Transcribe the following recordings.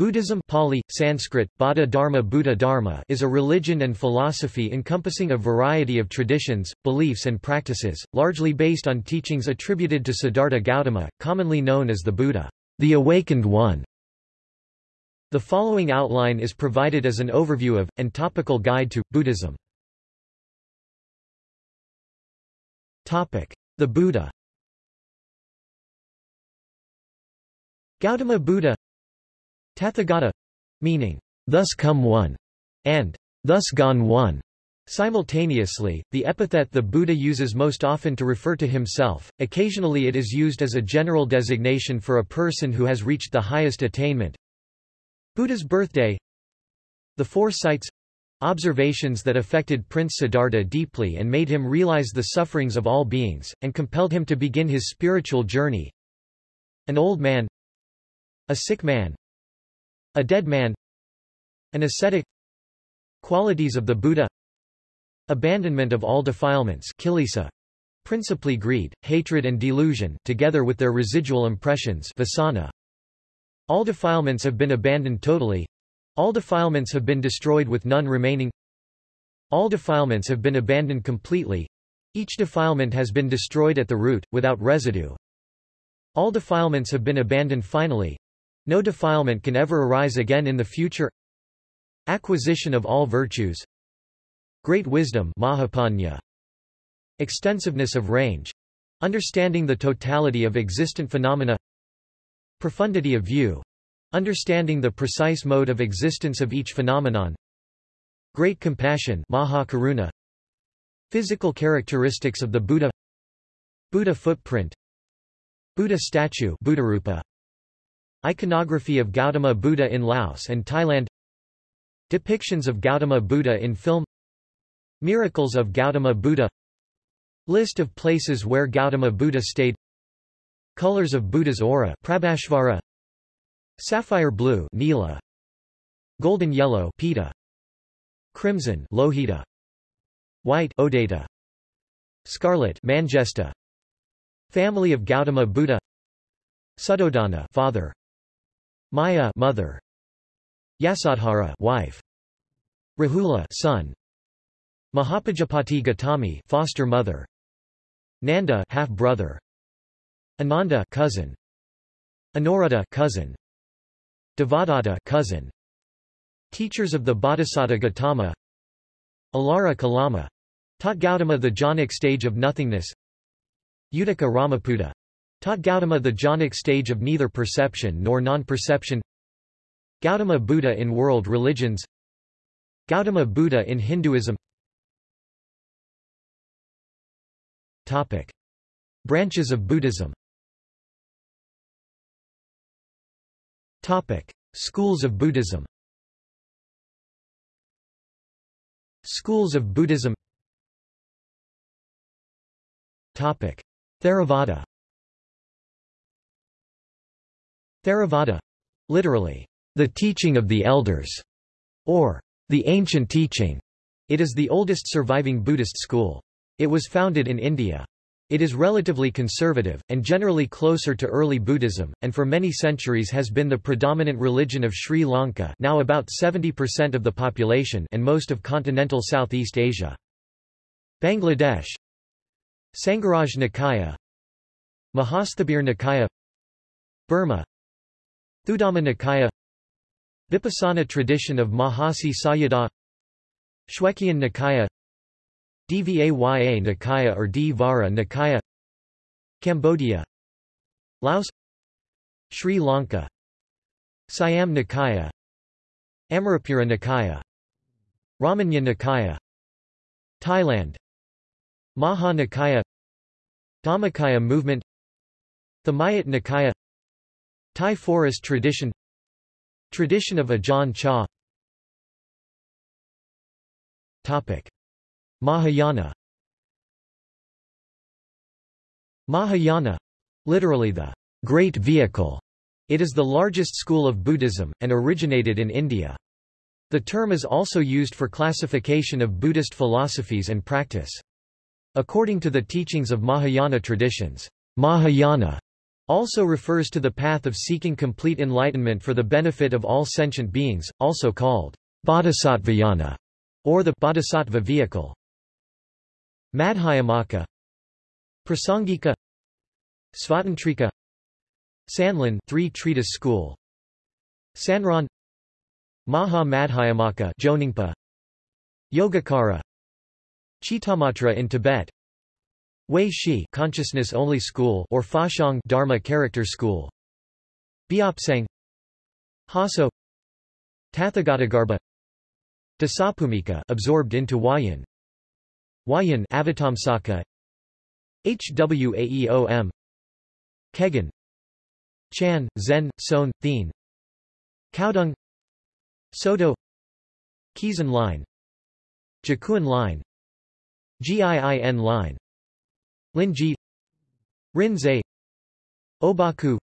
Buddhism Pali, Sanskrit, Bada Dharma Buddha Dharma is a religion and philosophy encompassing a variety of traditions, beliefs and practices, largely based on teachings attributed to Siddhartha Gautama, commonly known as the Buddha, the Awakened One. The following outline is provided as an overview of, and topical guide to, Buddhism. The Buddha Gautama Buddha Tathagata meaning, thus come one, and thus gone one. Simultaneously, the epithet the Buddha uses most often to refer to himself, occasionally it is used as a general designation for a person who has reached the highest attainment. Buddha's birthday The four sights observations that affected Prince Siddhartha deeply and made him realize the sufferings of all beings, and compelled him to begin his spiritual journey. An old man A sick man a dead man An ascetic Qualities of the Buddha Abandonment of all defilements kilesa, principally greed, hatred and delusion together with their residual impressions vasana. All defilements have been abandoned totally. All defilements have been destroyed with none remaining. All defilements have been abandoned completely. Each defilement has been destroyed at the root, without residue. All defilements have been abandoned finally. No defilement can ever arise again in the future. Acquisition of all virtues. Great wisdom Mahapanya. Extensiveness of range. Understanding the totality of existent phenomena. Profundity of view. Understanding the precise mode of existence of each phenomenon. Great compassion Mahakaruna. Physical characteristics of the Buddha. Buddha footprint. Buddha statue Buddharupa Iconography of Gautama Buddha in Laos and Thailand. Depictions of Gautama Buddha in film. Miracles of Gautama Buddha. List of places where Gautama Buddha stayed. Colors of Buddha's aura Prabhasvara Sapphire blue Nila. Golden yellow Pita. Crimson Lohita. White Odata Scarlet Mangesta. Family of Gautama Buddha. Suddhodana father Maya mother. Yasodhara wife. Rahula son. Mahapajapati Gautami foster mother. Nanda half brother Ananda cousin. Anuruddha cousin. Devadatta cousin. Teachers of the Bodhisattva Gautama. Alara Kalama. Taught Gautama the jhanic stage of nothingness. Uddaka Ramaputta Taught Gautama the jhanic stage of neither perception nor non-perception. Gautama Buddha in world religions. Gautama Buddha in Hinduism. Topic. Branches of Buddhism. Topic. Schools of Buddhism. Schools of Buddhism. Topic. Theravada Theravada literally, the teaching of the elders, or the ancient teaching. It is the oldest surviving Buddhist school. It was founded in India. It is relatively conservative, and generally closer to early Buddhism, and for many centuries has been the predominant religion of Sri Lanka now about 70% of the population and most of continental Southeast Asia. Bangladesh Sangharaj Nikaya Mahasthabir Nikaya Burma Thuddhamma Nikaya Vipassana tradition of Mahasi Sayadaw Shwegyin Nikaya Dvaya Nikaya or Dvara Nikaya Cambodia Laos Sri Lanka Siam Nikaya Amarapura Nikaya Ramanya Nikaya Thailand Maha Nikaya Dhammakaya movement Thamayat Nikaya Thai forest tradition Tradition of Ajahn Chah Topic. Mahayana Mahayana literally the great vehicle. It is the largest school of Buddhism, and originated in India. The term is also used for classification of Buddhist philosophies and practice. According to the teachings of Mahayana traditions, Mahayana Also refers to the path of seeking complete enlightenment for the benefit of all sentient beings, also called bodhisattvayana, or the bodhisattva vehicle. Madhyamaka Prasangika Svatantrika Sanlun three treatise school. Sanron Maha Madhyamaka Yogacara Chittamatra in Tibet Wei Shi consciousness only school or Faxiang Dharma character school. Biopsang Haso. Tathagatagarbha Dasabhumika absorbed into Huayan Huayan Avatamsaka HWAEOM Kegon Chan, Zen, Son, Thien. Caodong Soto. Keizan line. Jakuan line. GIIN line Linji Rinzai Obaku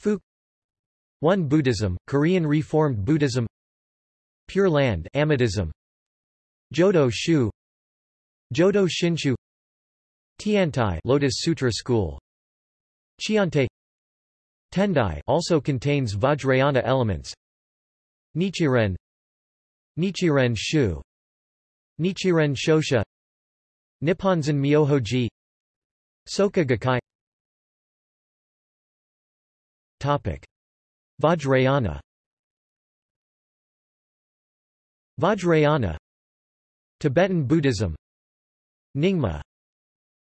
Fu One Buddhism, Korean Reformed Buddhism Pure Land Amitism Jodo Shu Jodo Shinshu Tiantai Lotus Sutra School Chiante Tendai also contains Vajrayana elements Nichiren Nichiren Shu Nichiren Shoshu Nipponzan Myohoji Soka Gakkai. Topic. Vajrayana. Vajrayana. Tibetan Buddhism. Nyingma.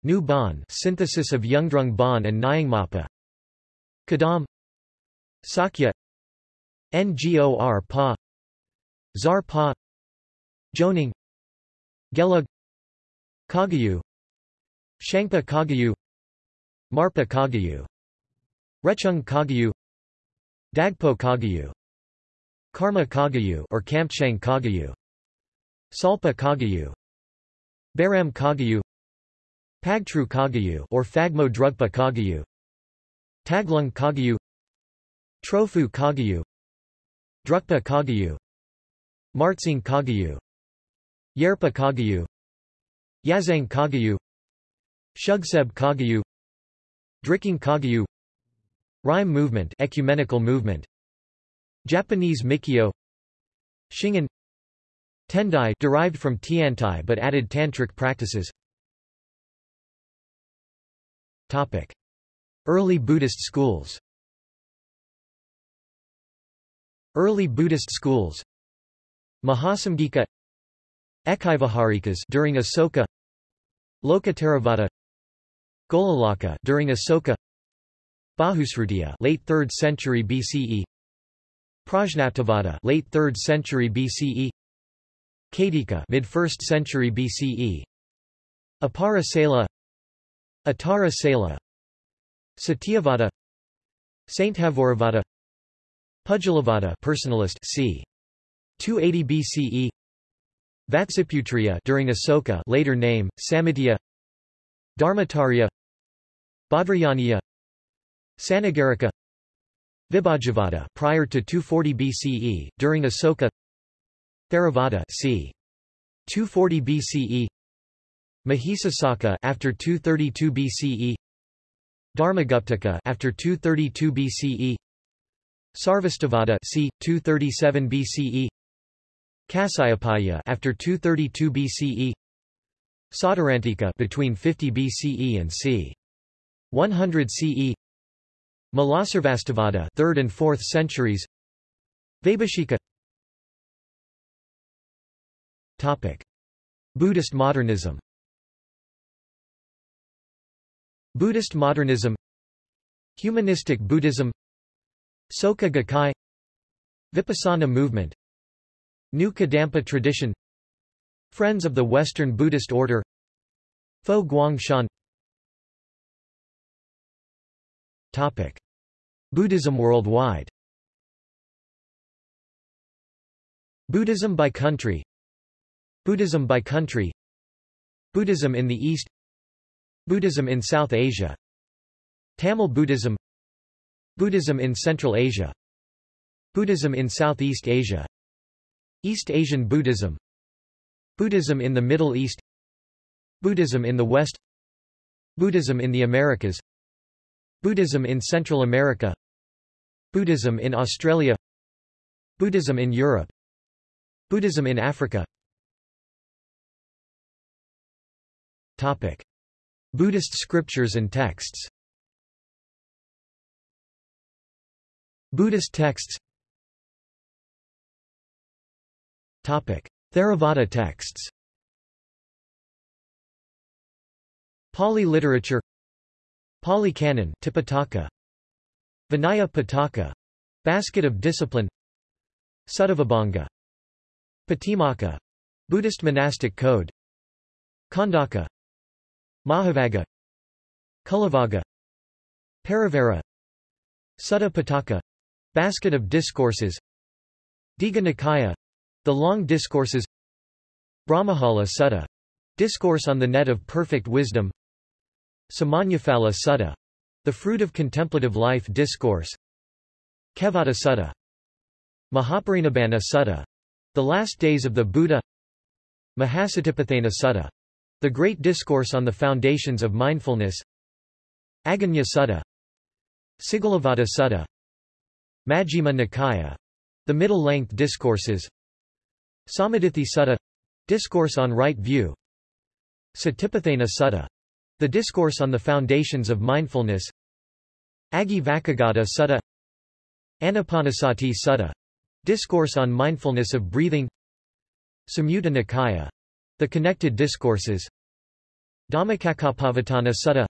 New Bon synthesis of Yungdrung Bon and Nyingmapa. Kadam. Sakya. Ngor Pa. Zar Pa. Jonang. Gelug. Kagyu Shangpa Kagyu Marpa Kagyu Rechung Kagyu Dagpo Kagyu Karma Kagyu or Kampchang Kagyu Tsalpa Kagyu Baram Kagyu Pagtru Kagyu or Phagmo Drugpa Kagyu Taglung Kagyu Trofu Kagyu Drukpa Kagyu Martsang Kagyu Yerpa Kagyu Yazang Kagyu Shugseb Kagyu Drikung Kagyu Rimé movement ecumenical movement Japanese Mikkyo Shingon Tendai derived from Tiantai but added tantric practices. Topic. Early Buddhist schools. Early Buddhist schools. Mahasamgika Ekavyaharikas during Asoka Lokottaravada Golalaka during Asoka Bahusrutiya late 3rd century BCE Prajnaptivada late 3rd century BCE Kadika mid 1st century BCE Apara Sela Atara Sela Satyavada Sainthavorivada Pudgalavada personalist c. 280 BCE Vatsiputriya during Asoka later name, Sammitiya Dharmatarya Bhadrayaniya Sannagarika Vibhajavada prior to 240 BCE, during Asoka Theravada c. 240 BCE Mahisasaka after 232 BCE Dharmaguptaka after 232 BCE Sarvastivada c. 237 BCE Kasyapiya after 232 BCE Sautrantika between 50 BCE and c. 100 CE Mulasarvastivada 3rd and 4th centuries. Vaibhashika Topic. Buddhist modernism. Buddhist modernism. Humanistic Buddhism. Soka Gakkai. Vipassana movement. New Kadampa tradition. Friends of the Western Buddhist Order. Fo Guangshan Topic. Buddhism worldwide. Buddhism by country. Buddhism by country. Buddhism in the East. Buddhism in South Asia. Tamil Buddhism. Buddhism in Central Asia. Buddhism in Southeast Asia. East Asian Buddhism. Buddhism in the Middle East. Buddhism in the West. Buddhism in the Americas Buddhism in Central America Buddhism in Australia Buddhism in Europe Buddhism in Africa. Topic. Buddhist scriptures and texts. Buddhist texts. Topic. Theravada texts. Pali literature Pali Canon Tipitaka. Vinaya Pitaka. Basket of Discipline. Suttavibhanga Patimokkha. Buddhist monastic code. Khandaka. Mahavagga. Cullavagga Parivara Sutta Pitaka Basket of Discourses. Digha Nikaya. The Long Discourses. Brahmajala Sutta. Discourse on the Net of Perfect Wisdom Samannaphala Sutta. The Fruit of Contemplative Life Discourse. Kevaddha Sutta. Mahaparinibbana Sutta. The Last Days of the Buddha. Mahasatipatthana Sutta. The Great Discourse on the Foundations of Mindfulness. Aggañña Sutta. Sigalovada Sutta. Majjhima Nikaya. The middle-length discourses. Sammaditthi Sutta. Discourse on right view. Satipatthana Sutta the discourse on the foundations of mindfulness. Aggi Vacchagotta Sutta. Anapanasati Sutta. Discourse on mindfulness of breathing. Samyutta Nikaya. The connected discourses. Dhammacakkappavattana Sutta.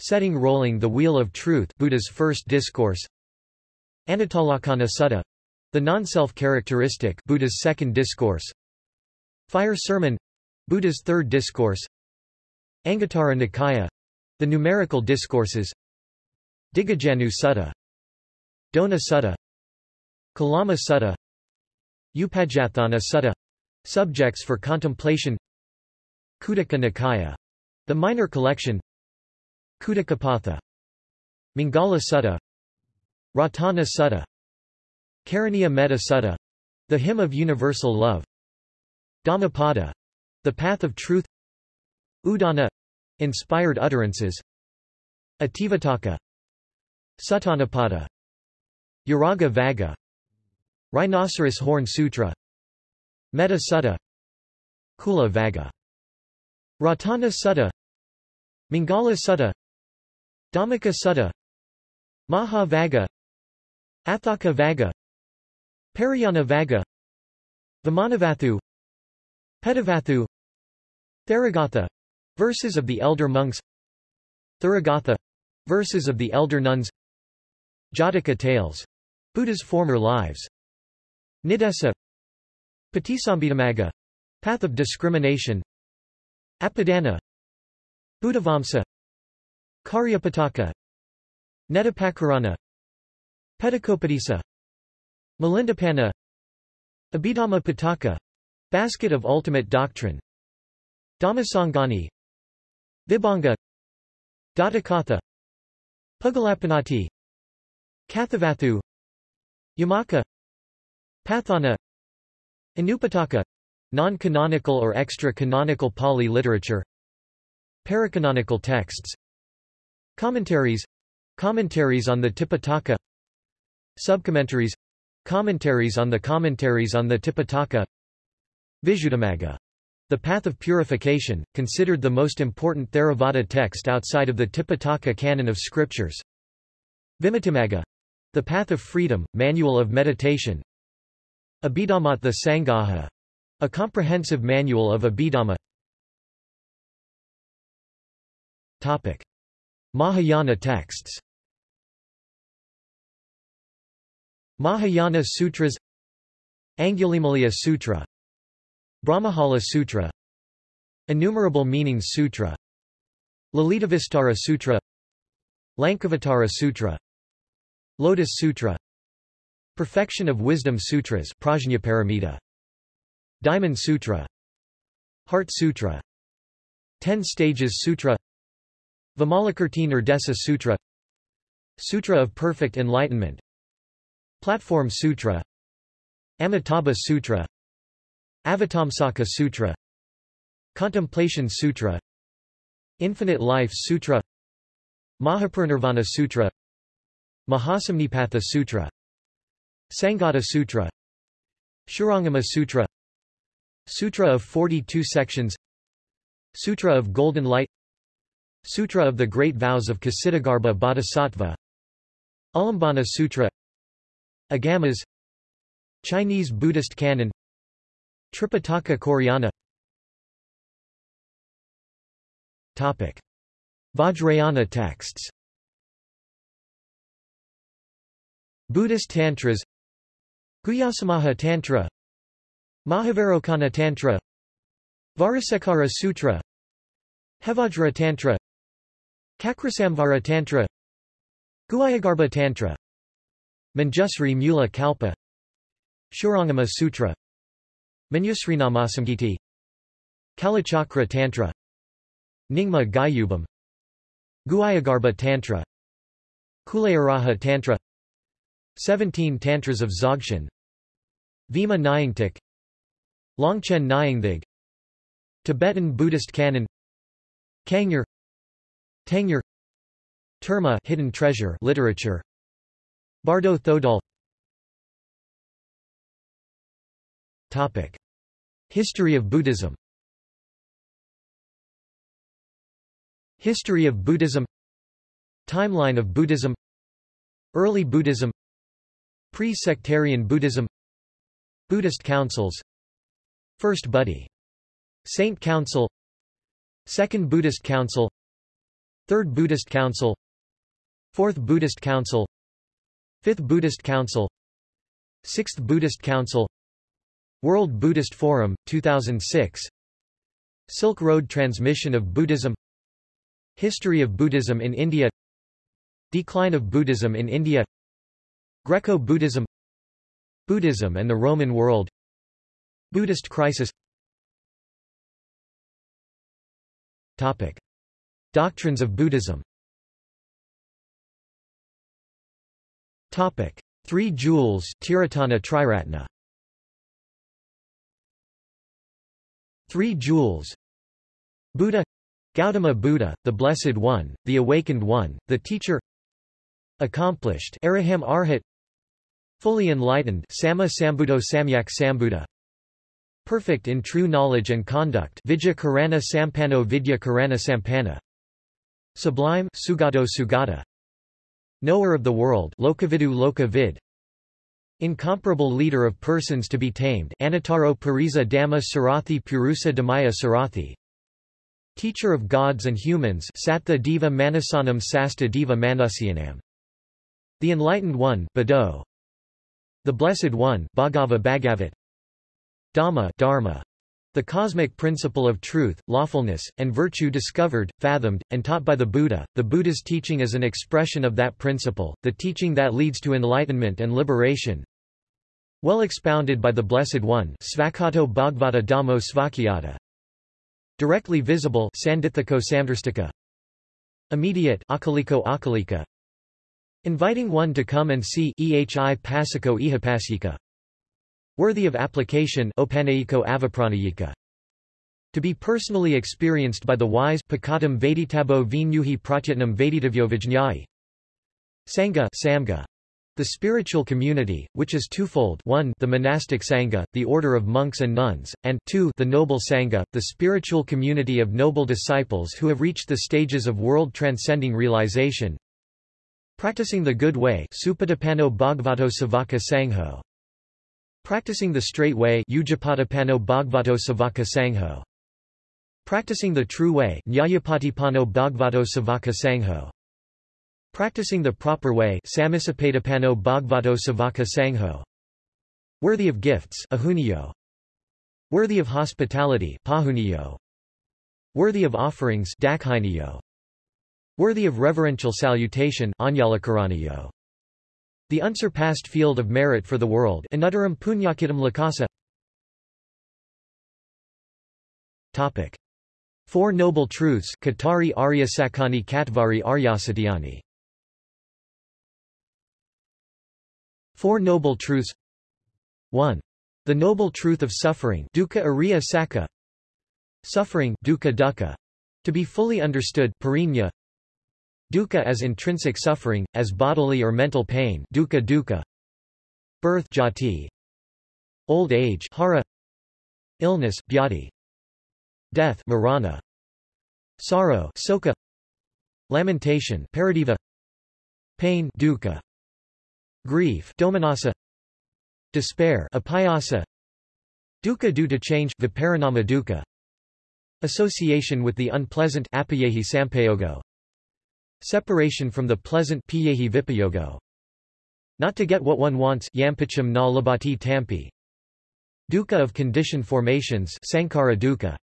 Setting Rolling the Wheel of Truth Buddha's first discourse. Anattalakkhana Sutta. The non-self characteristic Buddha's second discourse. Fire Sermon. Buddha's third discourse Anguttara Nikaya the numerical discourses Dighajannu Sutta Dona Sutta Kalama Sutta Upajjhatthana Sutta subjects for contemplation Khuddaka Nikaya the minor collection Khuddakapatha Mangala Sutta Ratana Sutta Karaniya Metta Sutta the hymn of universal love Dhammapada the path of truth Udana inspired utterances. Itivuttaka Suttanipata Uraga Vagga Rhinoceros Horn Sutra. Metta Sutta Cula Vagga. Ratana Sutta Mangala Sutta. Dhammika Sutta Maha Vagga. Atthaka Vagga. Parayana Vagga. Vimanavatthu Petavatthu Theragatha verses of the elder monks. Therigatha verses of the elder nuns. Jataka tales. Buddha's former lives. Niddesa. Patisambhidamagga path of discrimination. Apadana. Buddhavamsa. Cariyapitaka. Nettipakarana Petakopadesa Milindapanha Abhidhamma Pitaka. Basket of Ultimate Doctrine. Dhammasangani Vibhanga Dhatukatha Puggalapannatti Kathavatthu Yamaka Patthana Anupataka Non-canonical or extra-canonical Pali literature Paracanonical texts Commentaries Commentaries on the Tipitaka Subcommentaries Commentaries on the commentaries on the Tipitaka Visuddhimagga the Path of Purification, considered the most important Theravada text outside of the Tipitaka canon of scriptures. Vimuttimagga the Path of Freedom, Manual of Meditation. Abhidhammattha Sangaha a comprehensive manual of Abhidhamma Topic. Mahayana texts Mahayana Sutras Angulimaliya Sutra Brahmajala Sutra Innumerable Meanings Sutra Lalitavistara Sutra Lankavatara Sutra Lotus Sutra Perfection of Wisdom Sutras Prajnaparamita Diamond Sutra Heart Sutra Ten Stages Sutra Vimalakirti Nirdesa Sutra Sutra of Perfect Enlightenment Platform Sutra Amitabha Sutra Avatamsaka Sutra Contemplation Sutra Infinite Life Sutra Mahaparinirvana Sutra Mahasamnipatha Sutra Sangata Sutra Shurangama Sutra Sutra of 42 sections Sutra of Golden Light Sutra of the Great Vows of Ksitigarbha Bodhisattva Ulambana Sutra Agamas Chinese Buddhist canon Tripitaka Koreana. Topic. Vajrayana texts. Buddhist Tantras. Guhyasamaja Tantra. Mahavairocana Tantra. Vajrasekhara Sutra. Hevajra Tantra. Chakrasamvara Tantra. Guhyagarbha Tantra. Manjusri Mula Kalpa. Shurangama Sutra Manjusrinamasangiti Kalachakra Tantra. Nyingma Gyubum Guhyagarbha Tantra. Kulayaraja Tantra. Seventeen Tantras of Dzogchen. Vima Nyingtik. Longchen Nyingthig. Tibetan Buddhist canon. Kangyur Tengyur Terma hidden treasure literature. Bardo Thodol Topic. History of Buddhism. History of Buddhism. Timeline of Buddhism. Early Buddhism. Pre-sectarian Buddhism. Buddhist councils. First Buddhi Saint Council. Second Buddhist Council. Third Buddhist Council. Fourth Buddhist Council. Fifth Buddhist Council. Sixth Buddhist Council World Buddhist Forum, 2006 Silk Road Transmission of Buddhism. History of Buddhism in India. Decline of Buddhism in India. Greco-Buddhism Buddhism. And the Roman world. Buddhist crisis. Topic. Doctrines of Buddhism. Topic. Three Jewels Tiratana Triratna Three Jewels. Buddha. Gautama Buddha, the Blessed One, the Awakened One, the Teacher. Accomplished. Araham Arhat. Fully enlightened. Sama Sambuddho Samyak Sambuddha. Perfect in true knowledge and conduct. Vidya Karana Sampano Vidya Karana Sampana. Sublime. Sugato Sugata. Knower of the world. Lokavidu Lokavid Incomparable leader of persons to be tamed Anataro Pariza Dhamma Sarathi Purusa Dhamaya Sarathi. Teacher of gods and humans Sattva Deva Manasanam Sasta Deva Manusyanam. The Enlightened One Bado. The Blessed One Bhagava Bhagavat. Dhamma Dharma the cosmic principle of truth, lawfulness, and virtue discovered, fathomed, and taught by the Buddha, the Buddha's teaching is an expression of that principle, the teaching that leads to enlightenment and liberation. Well expounded by the Blessed One Svakato Bhagavata Dhammo Svakyata Directly visible Sandithiko Samdristika Immediate Akaliko Akalika. Inviting one to come and see Ehi Pasiko Ihapasika Worthy of application to be personally experienced by the wise Pakatam Veditabo Vinyuhi Pratyatnam Veditavyo Sangha Samga the spiritual community, which is twofold 1 the monastic sangha, the order of monks and nuns, and 2 the noble sangha, the spiritual community of noble disciples who have reached the stages of world-transcending realization. Practicing the good way Supatipano Bhagavato Savaka Sangho. Practicing the straight way Ujapatipano Bhagavato Savaka Sangho. Practicing the true way Nyayapatipano Bhagavato Savaka Sangho. Practicing the proper way Samisapatapano Bhagavato Savaka Sangho. Worthy of gifts Ahuniyo. Worthy of hospitality Pahuniyo. Worthy of offerings Dakhiniyo. Worthy of reverential salutation Anyalakaraniyo. The unsurpassed field of merit for the world Anuttaram Punyakitam Lakasa Topic. Four Noble Truths Katari Arya Sakani Katvari Aryasatyani Four Noble Truths 1. The Noble Truth of Suffering dukkha ariya saka. Suffering dukkha dukkha. To be fully understood parinya. Dukkha as intrinsic suffering, as bodily or mental pain dukkha dukkha. Birth jati. Old age hara. Illness bhyati death marana. Sorrow soka. Lamentation paradeva. Pain dukkha. Grief domanassa despair apayasa. Dukkha due to change viparinama dukkha. Association with the unpleasant apayehi sampayogo separation from the pleasant piyehi vipayogo. Not to get what one wants yampicham na labati tampi. Dukkha of conditioned formations sankhara dukkha.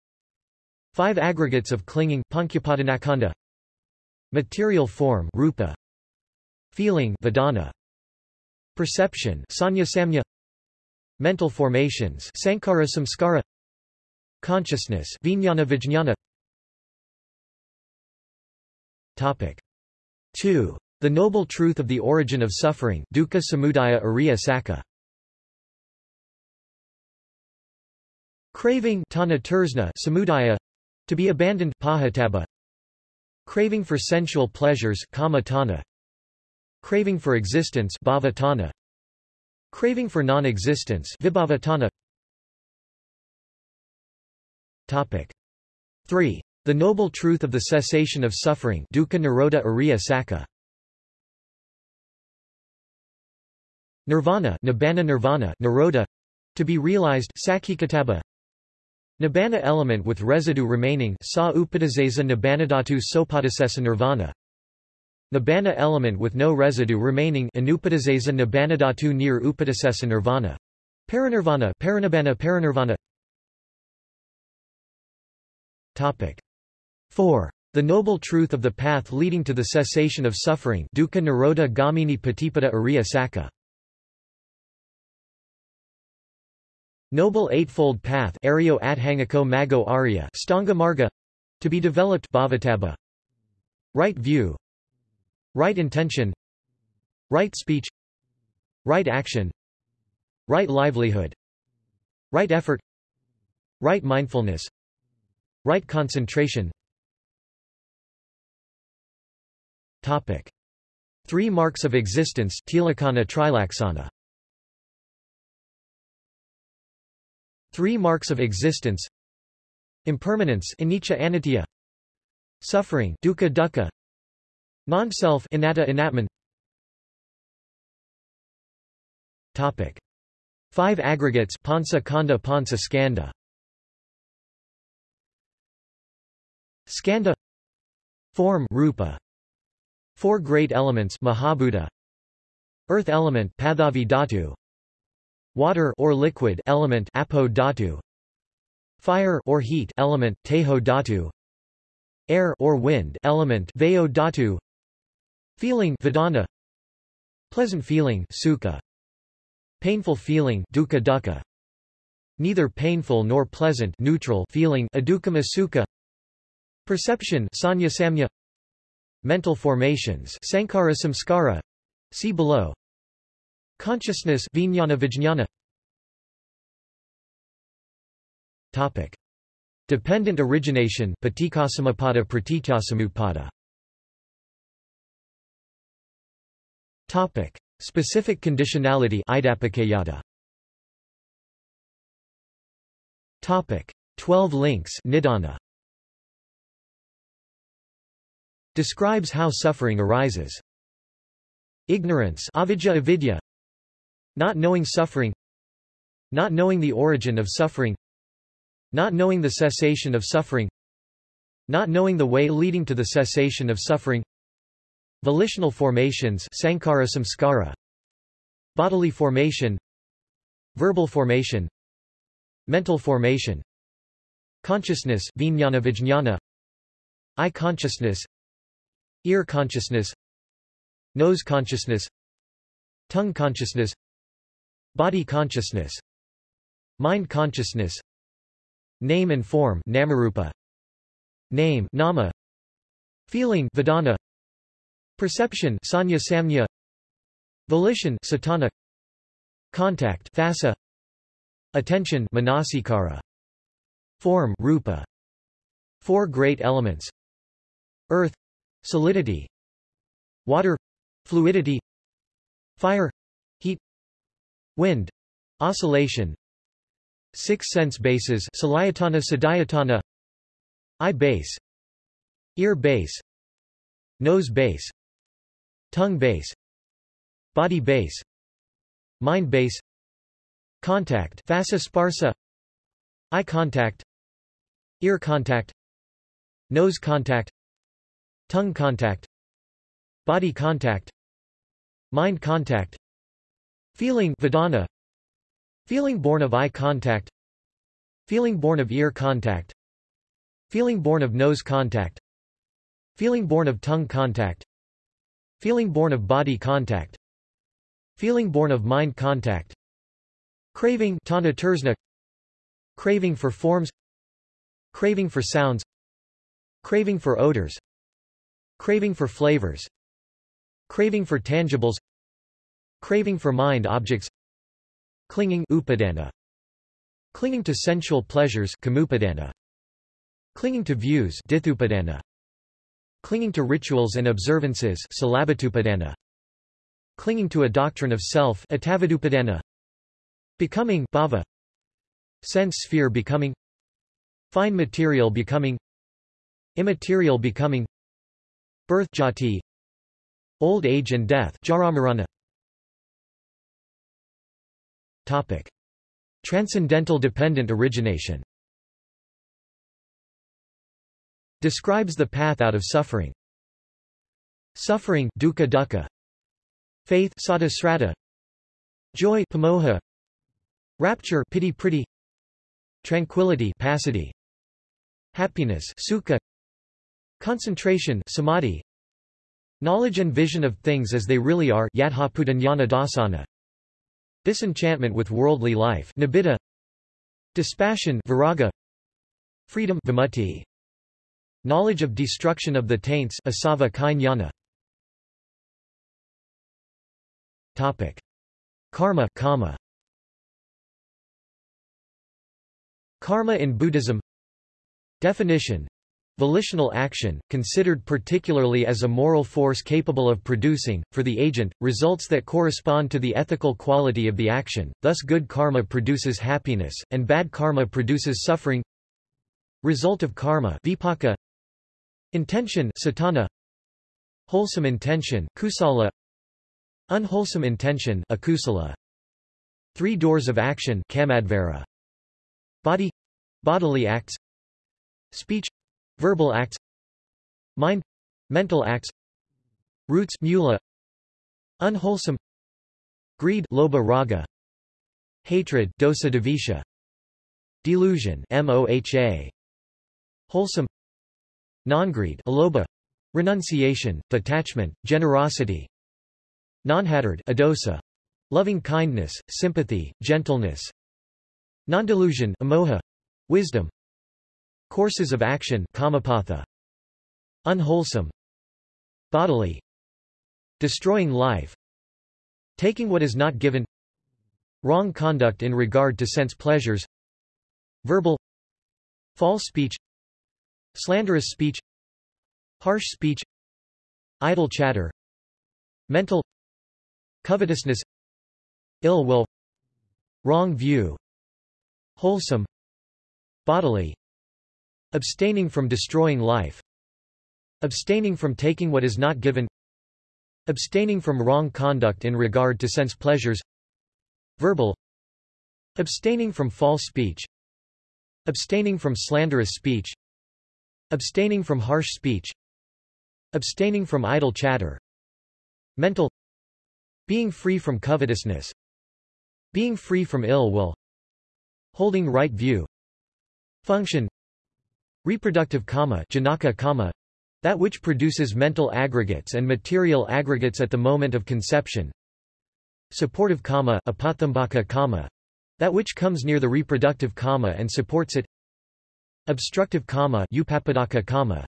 Five aggregates of clinging panchapadanakhanda material form rupa. Feeling vedana. Perception sanya samya mental formations sankhara samskara. Consciousness vijnana vijnana topic 2 the noble truth of the origin of suffering dukkha samudaya ariya saka craving samudaya to be abandoned pahataba craving for sensual pleasures kama tana Craving for existence bhavatana. Craving for non-existence vibhavatana. Topic 3. The noble truth of the cessation of suffering dukkha nirodha ariya saka. Nirvana nibbana nirvana nirodha to be realized sakhikataba Nibbana element with residue remaining sa upadasesa nibbanadhatu sopadasesa nirvana. Nibbana element with no residue remaining Anupadasesa Nibbanadhatu near Upadasesa nirvana. Parinirvana Parinibbana Parinirvana. Topic 4. The noble truth of the path leading to the cessation of suffering. Dukkha Nirodha Gamini Patipada Ariya Saka Noble Eightfold Path. Aryo Adhangako Mago Arya. Stanga Marga. To be developed. Bhavataba. Right view. Right intention. Right speech. Right action. Right livelihood. Right effort. Right mindfulness. Right concentration Topic. Three marks of existence Tilakkhana Trilaksana. Three marks of existence. Impermanence Anicca Anitya Suffering Dukkha Dukkha. Non-self anatta anatman. Topic. 5 aggregates Pansa Khanda Pansa Skanda. Skanda. Form Rupa Four great elements Mahabhuta. Earth element Pathavi Dhatu. Water or liquid element Apo Dhatu. Fire or heat element Tejo Dhatu. Air or wind element Vayo Dhatu. Feeling Vedana Pleasant feeling sukha. Painful feeling dukkha dukkha. Neither painful nor pleasant neutral feeling adukkama sukha Perception sanya samya Mental formations sankhara samskara See below Consciousness vijnana vijnana Topic Dependent origination paticcasamuppada pratityasamutpada Topic. Specific conditionality Topic. 12 links Nidana. Describes how suffering arises. Ignorance avidya avidya. Not knowing suffering. Not knowing the origin of suffering. Not knowing the cessation of suffering. Not knowing the way leading to the cessation of suffering. Volitional formations sankhara samskara. Bodily formation. Verbal formation. Mental formation. Consciousness vijnana vijnana. Eye consciousness Ear consciousness Nose consciousness Tongue consciousness Body consciousness Mind consciousness Name and form namarupa Name nama Feeling vedana Perception sanya samya Volition satana Contact phassa Attention manasikara Form rupa Four great elements Earth solidity water fluidity fire heat wind oscillation six sense bases salayatana sadayatana eye base ear base nose base tongue base body base mind base contact phassa sparsa eye contact ear contact nose contact tongue contact body contact mind contact feeling vedana feeling born of eye contact feeling born of ear contact feeling born of nose contact feeling born of tongue contact feeling born of body contact feeling born of mind contact craving craving for forms craving for sounds craving for odors craving for flavors. Craving for tangibles. Craving for mind objects. Clinging upadana. Clinging to sensual pleasures kamupadana. Clinging to views ditthupadana. Clinging to rituals and observances clinging to a doctrine of self becoming bhava. Sense sphere becoming. Fine material becoming. Immaterial becoming birth jati old age and death jaramarana topic transcendental dependent origination Describes the path out of suffering. Suffering dukkha dukkha. Faith sadasrata. Joy pamoha. Rapture piti pretty. Tranquility passaddhi. Happiness sukha. Concentration samadhi. Knowledge and vision of things as they really are dasana. Disenchantment with worldly life nibbida. Dispassion viraga. Freedom vimutti. Knowledge of destruction of the taints asava jnana. Topic: Karma kama. Karma in Buddhism Definition Volitional action, considered particularly as a moral force capable of producing, for the agent, results that correspond to the ethical quality of the action, thus good karma produces happiness, and bad karma produces suffering. Result of karma vipaka, Intention satana, Wholesome intention kusala, Unwholesome intention akusala. Three doors of action kamadvara. Body. Bodily acts. Speech verbal acts. Mind. Mental acts. Roots. Mula. Unwholesome. Greed. Lobha raga. Hatred. Dosa devisha Delusion. Moha Wholesome. Non-greed. Alobha, renunciation, detachment, generosity. Non-hatred. Adosa, loving kindness, sympathy, gentleness. Non-delusion. Amoha, wisdom. Courses of action kamapatha. Unwholesome. Bodily. Destroying life. Taking what is not given. Wrong conduct in regard to sense pleasures. Verbal. False speech Slanderous speech Harsh speech Idle chatter Mental Covetousness Ill will Wrong view Wholesome Bodily Abstaining from destroying life Abstaining from taking what is not given Abstaining from wrong conduct in regard to sense pleasures Verbal Abstaining from false speech Abstaining from slanderous speech Abstaining from harsh speech Abstaining from idle chatter Mental Being free from covetousness Being free from ill will Holding right view Function Reproductive kama, janaka kama that which produces mental aggregates and material aggregates at the moment of conception. Supportive kama, apathambaka kama that which comes near the reproductive kama and supports it. Obstructive kama, upapadaka kama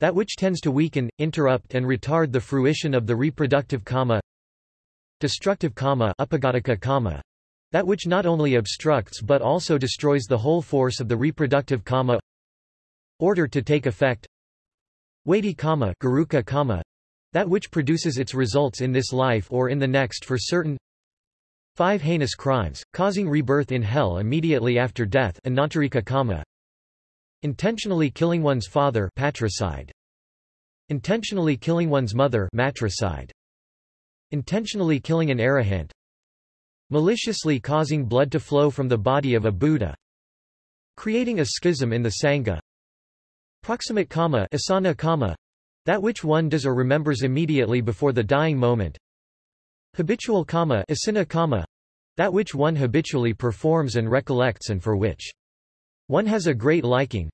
that which tends to weaken, interrupt and retard the fruition of the reproductive kama Destructive kama, upagadaka kama that which not only obstructs but also destroys the whole force of the reproductive kama Order to take effect Weighty kama, garuka that which produces its results in this life or in the next for certain 5 heinous crimes, causing rebirth in hell immediately after death anantarika kama. Intentionally killing one's father patricide. Intentionally killing one's mother matricide. Intentionally killing an arahant. Maliciously causing blood to flow from the body of a Buddha. Creating a schism in the Sangha. Proximate kama asana kama, that which one does or remembers immediately before the dying moment. Habitual kama, asana kama that which one habitually performs and recollects and for which one has a great liking.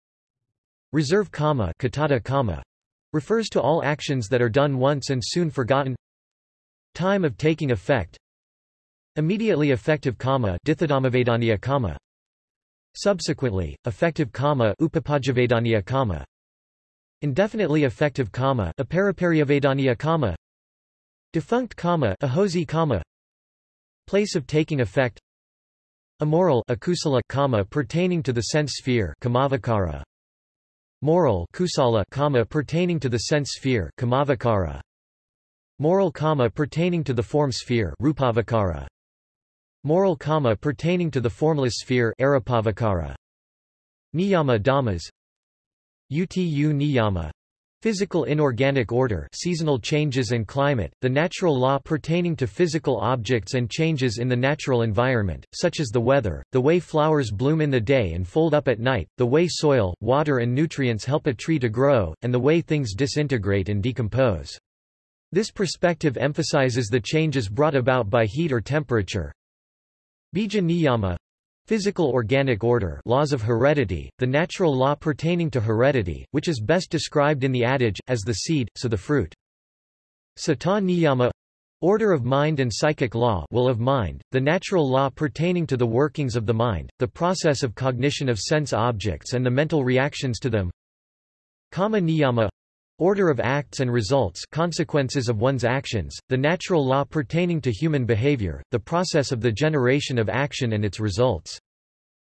Reserve kama, katatta kama refers to all actions that are done once and soon forgotten. Time of taking effect. Immediately effective kama, ditthadhammavedaniya kama. Subsequently, effective upapajjavedaniya kama. Indefinitely effective kama, aparapariyavedaniya kama. Defunct kama ahosi kama Place of taking effect. Immoral akusala kama pertaining to the sense sphere kamavacara Moral kusala kama pertaining to the sense sphere kamavacara Moral kama pertaining to the form sphere rupavacara Moral kama pertaining to the formless sphere arupavacara Niyama dhammas Utu niyama Physical inorganic order seasonal changes and climate, the natural law pertaining to physical objects and changes in the natural environment, such as the weather, the way flowers bloom in the day and fold up at night, the way soil, water and nutrients help a tree to grow, and the way things disintegrate and decompose. This perspective emphasizes the changes brought about by heat or temperature. Bija niyama Physical organic order laws of heredity, the natural law pertaining to heredity, which is best described in the adage, as the seed, so the fruit. Sata niyama Order of mind and psychic law will of mind, the natural law pertaining to the workings of the mind, the process of cognition of sense objects and the mental reactions to them. Kama niyama Order of acts and results consequences of one's actions, the natural law pertaining to human behavior, the process of the generation of action and its results.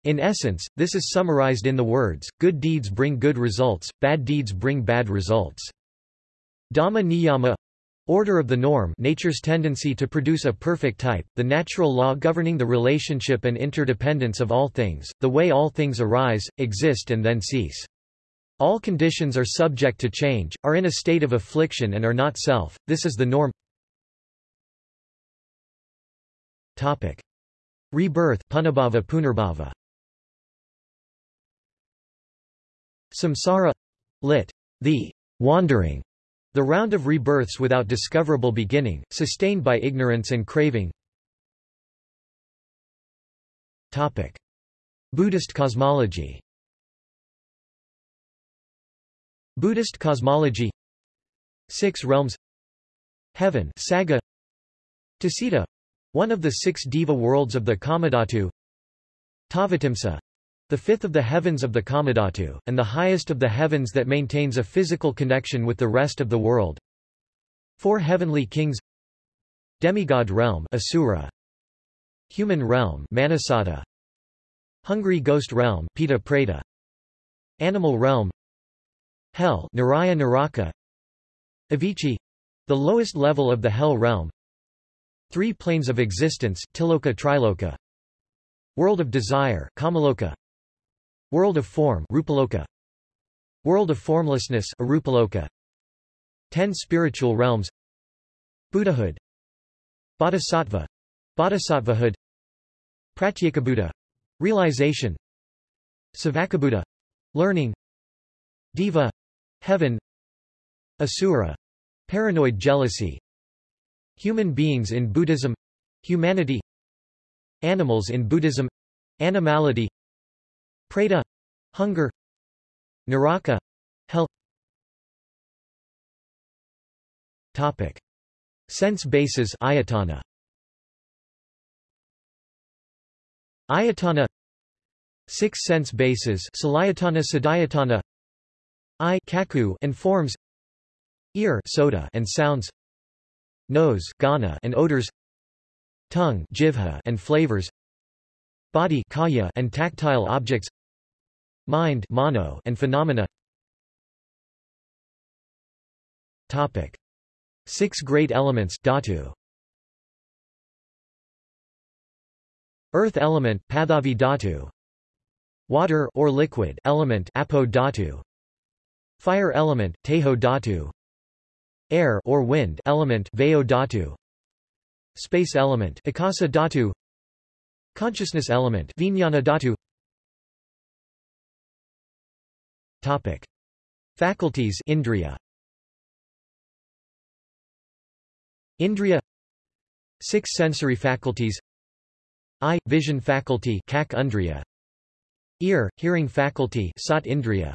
In essence, this is summarized in the words, good deeds bring good results, bad deeds bring bad results. Dhamma niyama Order of the norm nature's tendency to produce a perfect type, the natural law governing the relationship and interdependence of all things, the way all things arise, exist and then cease. All conditions are subject to change, are in a state of affliction and are not self, this is the norm Topic. Rebirth punabbhava punarbhava. Samsara lit. The wandering, the round of rebirths without discoverable beginning, sustained by ignorance and craving. Topic. Buddhist cosmology Buddhist cosmology. Six realms. Heaven Sagga. Tusita one of the six diva worlds of the Kamadhatu. Tavatimsa. The fifth of the heavens of the Kamadhatu, and the highest of the heavens that maintains a physical connection with the rest of the world. Four heavenly kings. Demigod realm Asura. Human realm Manasada. Hungry ghost realm Peta Preta. Animal realm Hell Niraya Naraka. Avici the lowest level of the hell realm. Three planes of existence Tiloka Triloka. World of desire Kamaloka. World of form Rupaloka World of formlessness Arupaloka Ten spiritual realms. Buddhahood. Bodhisattva. Bodhisattvahood. Pratyekabuddha. Realization. Savakabuddha. Learning. Diva Heaven Asura Paranoid jealousy Human beings in Buddhism Humanity Animals in Buddhism Animality Preta Hunger Naraka Hell Topic. Sense bases ayatana. Ayatana Six sense bases Salayatana Sadayatana I cakkhu and forms ear sota and sounds nose ghana and odors tongue jivha and flavors body kaya and tactile objects mind mano and phenomena topic Six great elements dhatu. Earth element Pathavi dhatu. Water or liquid element Apo. Fire element Tejo dhatu. Air or wind element Vayo dhatu. Space element Akasa dhatu. Consciousness element Vijnana dhatu. Topic. Faculties Indriya Indriya Six sensory faculties Eye – vision faculty Kak Undriya Ear – hearing faculty Sat Indriya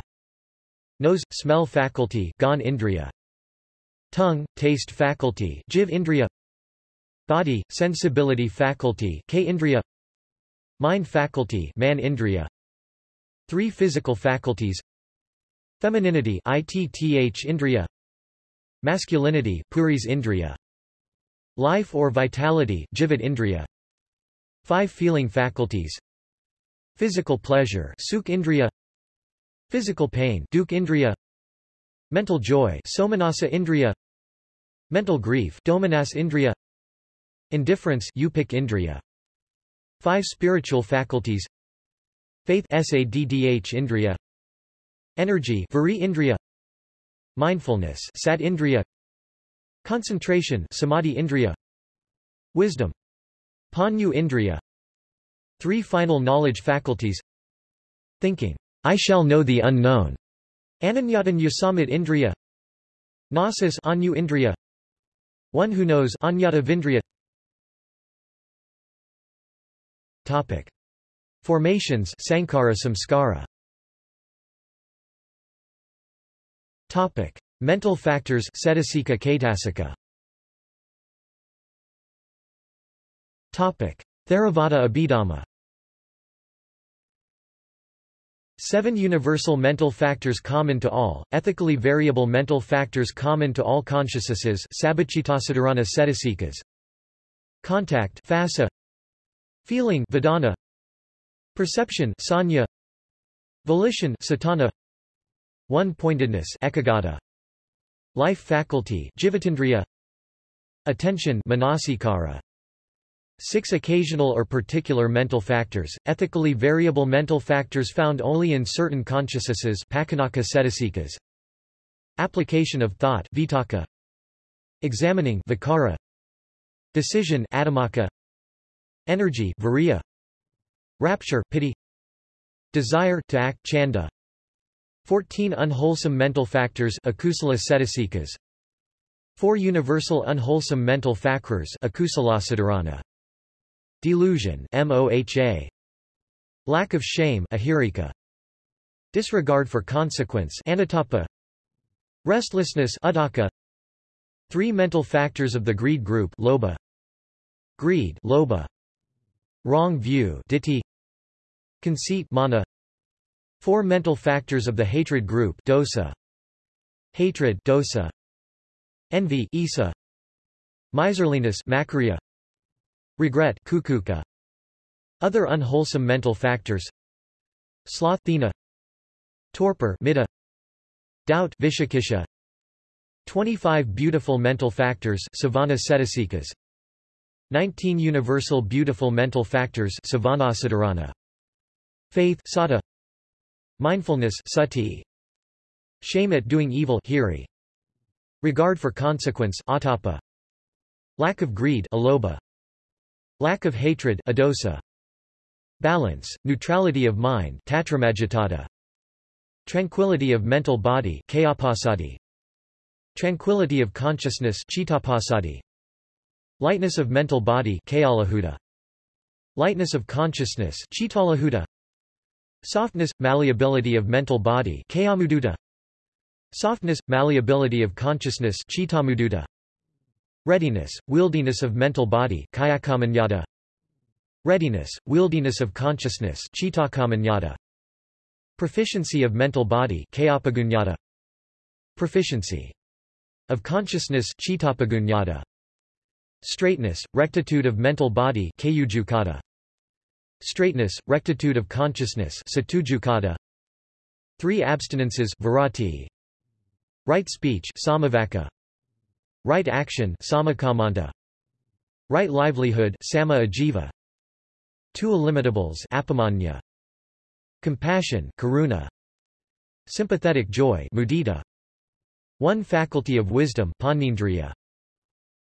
Nose – smell faculty Gan Indriya. Tongue – taste faculty Jiv Indriya. Body – sensibility faculty K Indriya. Mind faculty Man Indriya. Three physical faculties. Femininity Itth Indriya. Masculinity Puris Indriya. Life or vitality Jivat Indriya. Five feeling faculties. Physical pleasure Sukh Indriya Physical pain Duk Indriya. Mental joy Somanasa Indriya. Mental grief Domanas Indriya. Indifference Upik Indriya. Five spiritual faculties. Faith Saddh Indriya. Energy Vari Indriya. Mindfulness Sat Indriya. Concentration Samadhi Indriya. Wisdom. Panyu Indriya. Three final knowledge faculties. Thinking, I shall know the unknown. Ananyatan Yasamit Indriya Gnosis Anu Indriya One who knows Anyata Vindriya Topic. Formations Sankhara Samskara Topic: Mental factors Cetasika Caitasika. Topic: Theravada Abhidhamma. Seven universal mental factors common to all, ethically variable mental factors common to all consciousnesses Contact Phassa Feeling Vedana. Perception Sanya. Volition Satana. One-pointedness ekaggata, Life faculty Attention manasikara, Six occasional or particular mental factors, ethically variable mental factors found only in certain consciousnesses Application of thought vitakka, Examining vicara, Decision adamaka, Energy viriya, Rapture piti, Desire to act chanda, 14 unwholesome mental factors akusala cetasikas 4 universal unwholesome mental factors akusala delusion moha lack of shame ahirika disregard for consequence anottappa restlessness udaka three mental factors of the greed group lobha greed lobha wrong view ditthi conceit mana Four mental factors of the hatred group dosa. Hatred dosa. Envy issa. Miserliness makriya. Regret kukkucca. Other unwholesome mental factors Sloth thina. Torpor middha. Doubt vicikiccha. 25 beautiful mental factors sobhana cetasikas 19 universal beautiful mental factors sobhana Faith saddha Mindfulness sati. Shame at doing evil hiri. Regard for consequence ottappa. Lack of greed alobha. Lack of hatred adosa. Balance, neutrality of mind. Tranquility of mental body. Tranquility of consciousness. Lightness of mental body. Lightness of consciousness. Softness, malleability of mental body Softness, malleability of consciousness Readiness, wieldiness of mental body Readiness, wieldiness of consciousness Proficiency of mental body Proficiency of consciousness Straightness, rectitude of mental body straightness, rectitude of consciousness Three abstinences Right speech samavaka, right action sammakammanta, right livelihood samma ajiva, two illimitables compassion karuna, sympathetic joy mudita, one faculty of wisdom pannindriya,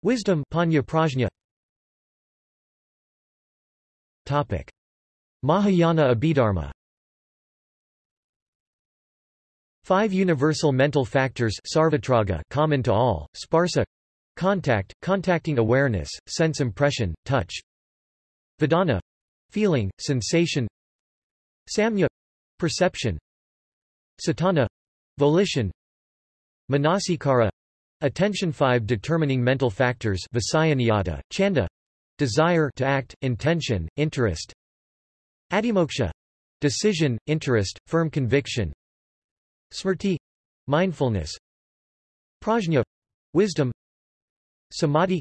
wisdom panna prajna. Topic: Mahayana Abhidharma Five universal mental factors common to all, sparsa contact, contacting awareness, sense impression, touch. Vedana feeling, sensation. Samya perception. Satana volition. Manasikara attention. Five determining mental factors visayaniyatta, chanda desire to act, intention, interest. Adhimoksha decision, interest, firm conviction Smrti mindfulness. Prajna wisdom. Samadhi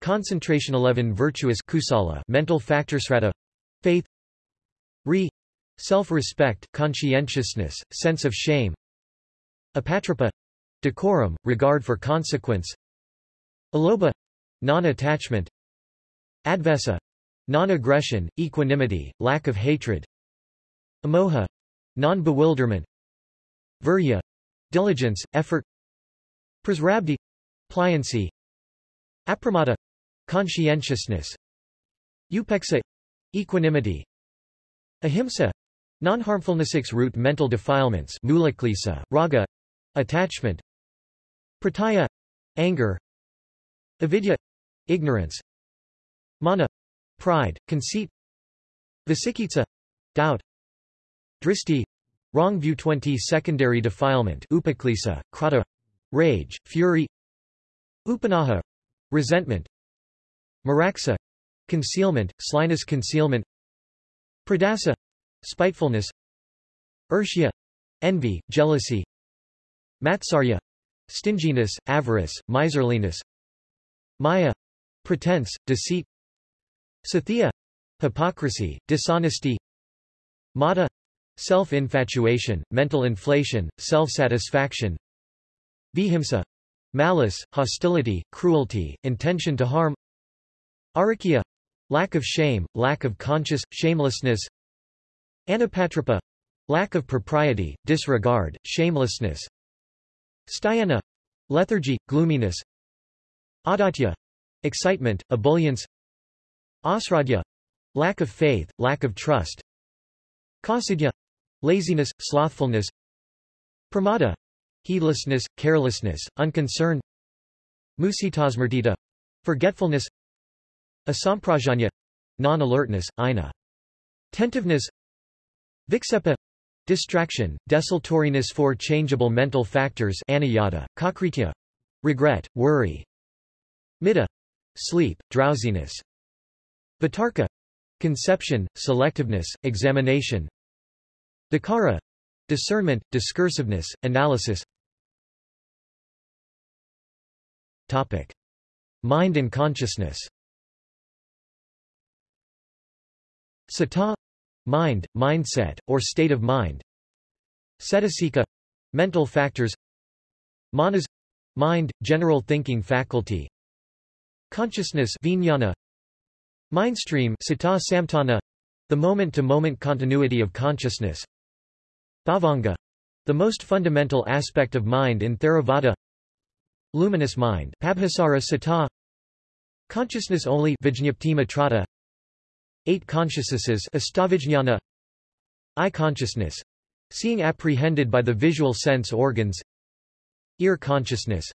concentration. 11 virtuous. Kusala mental factor. Sraddha faith. Re self-respect conscientiousness sense of shame. Apatrapa decorum regard for consequence. Alobha non-attachment. Advesa non-aggression equanimity lack of hatred. Amoha non-bewilderment Virya. Diligence, effort. Prasrabdhi pliancy. Apramada. Conscientiousness. Upeksa. Equanimity. Ahimsa. Non-harmfulness six root mental defilements mulaklesa, raga. Attachment. Prataya anger. Avidya. Ignorance. Mana. Pride, conceit. Vicikitsa. Doubt. Dristi Wrong view 20 Secondary defilement upaklesa, krata, rage, fury Upanaha resentment Maraksa concealment, slyness concealment Pradasa spitefulness Urshya envy, jealousy Matsarya stinginess, avarice, miserliness Maya pretense, deceit Sathya hypocrisy, dishonesty Mata Self-infatuation, mental inflation, self-satisfaction. Vihimsa. Malice, hostility, cruelty, intention to harm. Arikya. Lack of shame, lack of conscious, shamelessness. Anapatrapa. Lack of propriety, disregard, shamelessness. Styana lethargy, gloominess. Adatya. Excitement, ebullience. Asraddhya lack of faith, lack of trust. Kausidya Laziness, slothfulness Pramada heedlessness, carelessness, unconcern Musitasmrtita forgetfulness Asamprajanya non-alertness, ina tentiveness Viksepa distraction, desultoriness Four changeable mental factors aniyata, kaukrtya regret, worry Middha sleep, drowsiness Vitarka conception, selectiveness, examination Dakara discernment, discursiveness, analysis. Topic. Mind and consciousness. Sata mind, mindset, or state of mind. Cetasika mental factors. Manas mind, general thinking faculty. Consciousness vijnana. Mindstream sita samtana the moment-to-moment -moment continuity of consciousness Bhavanga the most fundamental aspect of mind in Theravada. Luminous mind Pabhassara Sata Consciousness only Vijñapti Eight consciousnesses Astavijñana. Eye consciousness Seeing apprehended by the visual sense organs. Ear consciousness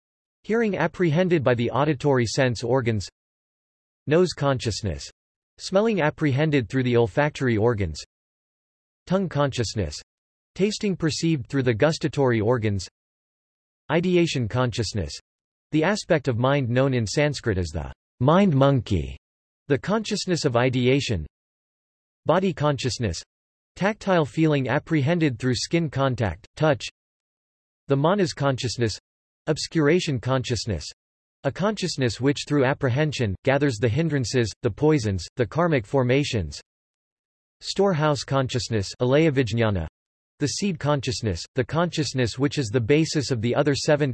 Hearing apprehended by the auditory sense organs. Nose consciousness Smelling apprehended through the olfactory organs. Tongue consciousness Tasting perceived through the gustatory organs. Ideation consciousness. The aspect of mind known in Sanskrit as the mind monkey, the consciousness of ideation. Body consciousness. Tactile feeling apprehended through skin contact, touch. The manas consciousness. Obscuration consciousness. A consciousness which through apprehension, gathers the hindrances, the poisons, the karmic formations. Storehouse consciousness the seed consciousness, the consciousness which is the basis of the other seven.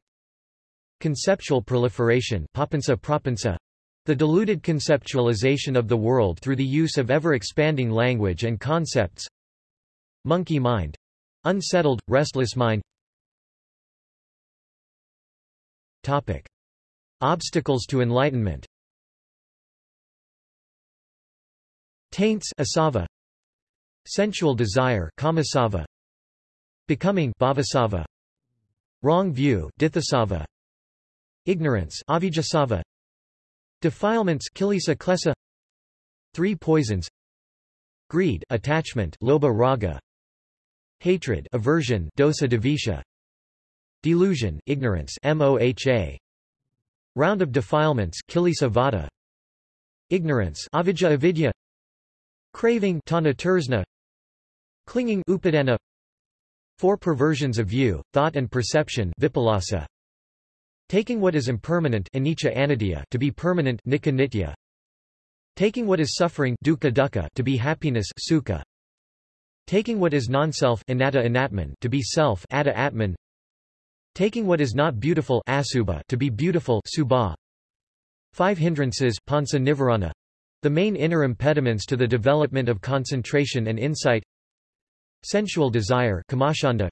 Conceptual proliferation papanca prapanca, the diluted conceptualization of the world through the use of ever-expanding language and concepts. Monkey mind. Unsettled, restless mind. Topic. Obstacles to enlightenment. Taints asava, Sensual desire kamasava, Becoming bhavasava, Wrong view ditthasava, Ignorance avijjasava, Defilements kilesa klesa, Three poisons. Greed attachment lobha raga, Hatred aversion dosa dvesha, Delusion ignorance moha, Round of defilements kilesa vatta, Ignorance avijja avidya, Craving tanha Clinging upadana Four perversions of view, thought and perception vipallasa. Taking what is impermanent anicca to be permanent nika. Taking what is suffering dukkha dukkha to be happiness sukha. Taking what is non-self anatta to be self atta atman. Taking what is not beautiful asubha to be beautiful subha. Five hindrances panca nivarana the main inner impediments to the development of concentration and insight Sensual desire kamacchanda,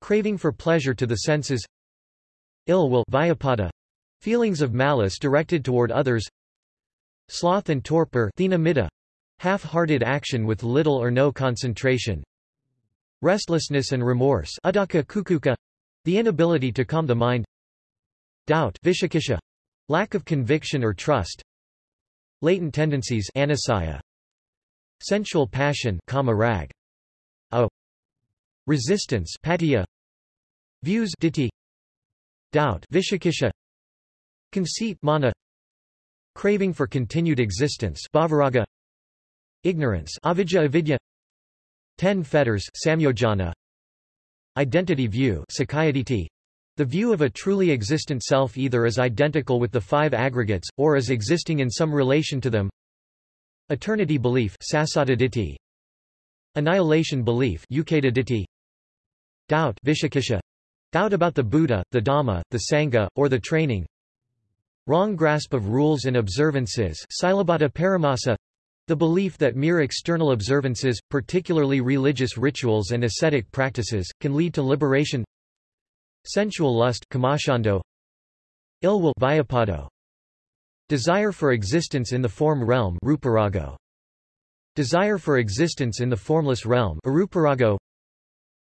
craving for pleasure to the senses Ill will vyapada, feelings of malice directed toward others Sloth and torpor half-hearted action with little or no concentration Restlessness and remorse adaka kukkucca, the inability to calm the mind Doubt vicikiccha, lack of conviction or trust Latent tendencies anusaya. Sensual passion kama rag. A. Resistance patiya. Views ditthi. Doubt vicikiccha. Conceit mana. Craving for continued existence bhavaraga. Ignorance avidya avidya. Ten fetters samyojana. Identity view. The view of a truly existent self either as identical with the five aggregates, or as existing in some relation to them Eternity belief Annihilation belief Doubt Doubt about the Buddha, the Dhamma, the Sangha, or the training. Wrong grasp of rules and observances paramasa. The belief that mere external observances, particularly religious rituals and ascetic practices, can lead to liberation. Sensual lust Ill will Desire for existence in the form realm ruparago. Desire for existence in the formless realm aruparago.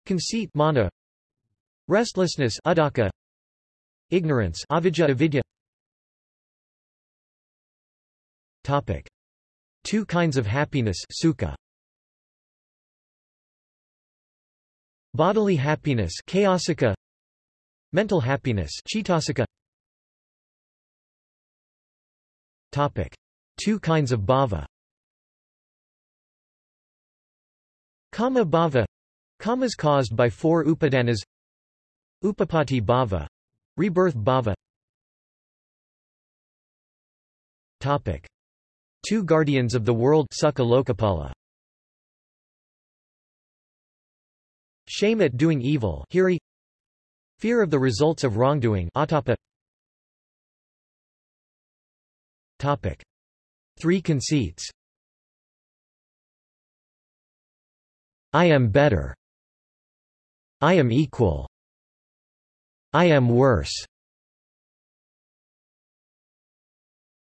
Conceit mana. Restlessness adaka. Ignorance avidya avidya. Topic. Two kinds of happiness sukha. Bodily happiness chaosika Mental happiness Chitasika Topic. Two kinds of bhava Kama bhava. Kamas caused by four upadanas. Upapatti bhava. Rebirth bhava. Topic. Two guardians of the world Sukha Shame at doing evil Hiri. Fear of the results of wrongdoing ottappa. Topic. Three conceits I am better. I am equal. I am worse.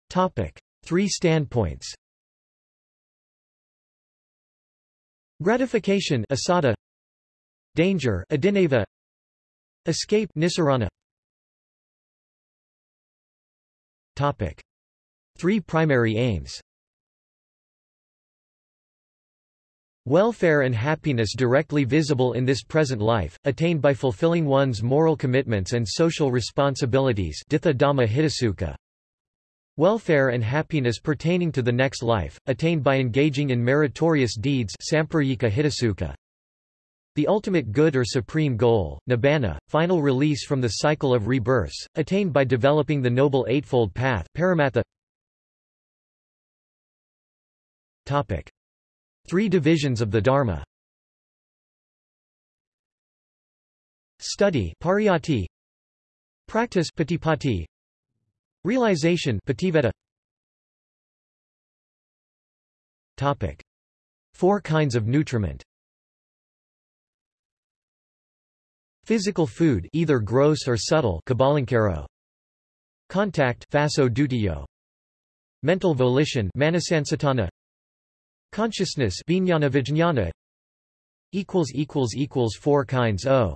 Topic. Three standpoints Gratification assada, Danger adinava, Escape Nissarana Topic. Three primary aims Welfare and happiness directly visible in this present life, attained by fulfilling one's moral commitments and social responsibilities Welfare and happiness pertaining to the next life, attained by engaging in meritorious deeds the ultimate good or supreme goal, nibbana, final release from the cycle of rebirths, attained by developing the Noble Eightfold Path paramattha. Topic. Three divisions of the Dharma Study pariyatti, Practice patipatti. Realization pativedha. Topic. Four kinds of nutriment. Physical food either gross or subtle Contact. Mental volition manasansatana. Consciousness vijnana vijnana equals equals equals four kinds o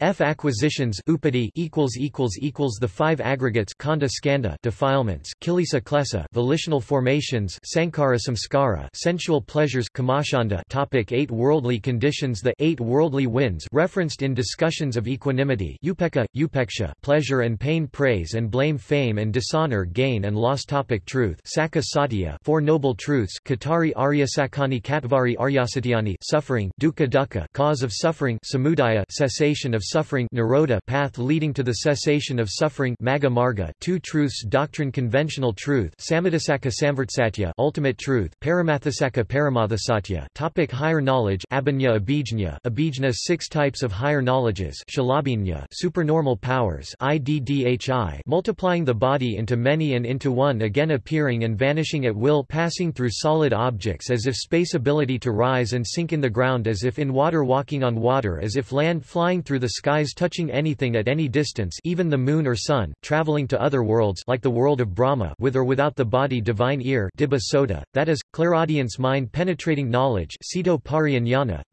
F acquisitions upadi equals equals equals the five aggregates khandha skandha defilements kilesa klesa volitional formations sankhara samskara sensual pleasures kamacchanda topic 8 worldly conditions the eight worldly winds referenced in discussions of equanimity upekkha upeksha pleasure and pain praise and blame fame and dishonor gain and loss topic truth sacca satya four noble truths katari aryasakani catvari aryasatyani suffering dukkha dukkha cause of suffering samudaya cessation of suffering nirodha path leading to the cessation of suffering magga marga two truths doctrine conventional truth samadhisaka samvartsatya ultimate truth paramatthasacca paramathasatya topic higher knowledge abhinya abhijna abhijna six types of higher knowledges shalabhinya supernormal powers iddhi multiplying the body into many and into one again appearing and vanishing at will passing through solid objects as if space ability to rise and sink in the ground as if in water walking on water as if land flying through the skies touching anything at any distance even the moon or sun, traveling to other worlds like the world of Brahma with or without the body divine ear sota, that is, clairaudience mind penetrating knowledge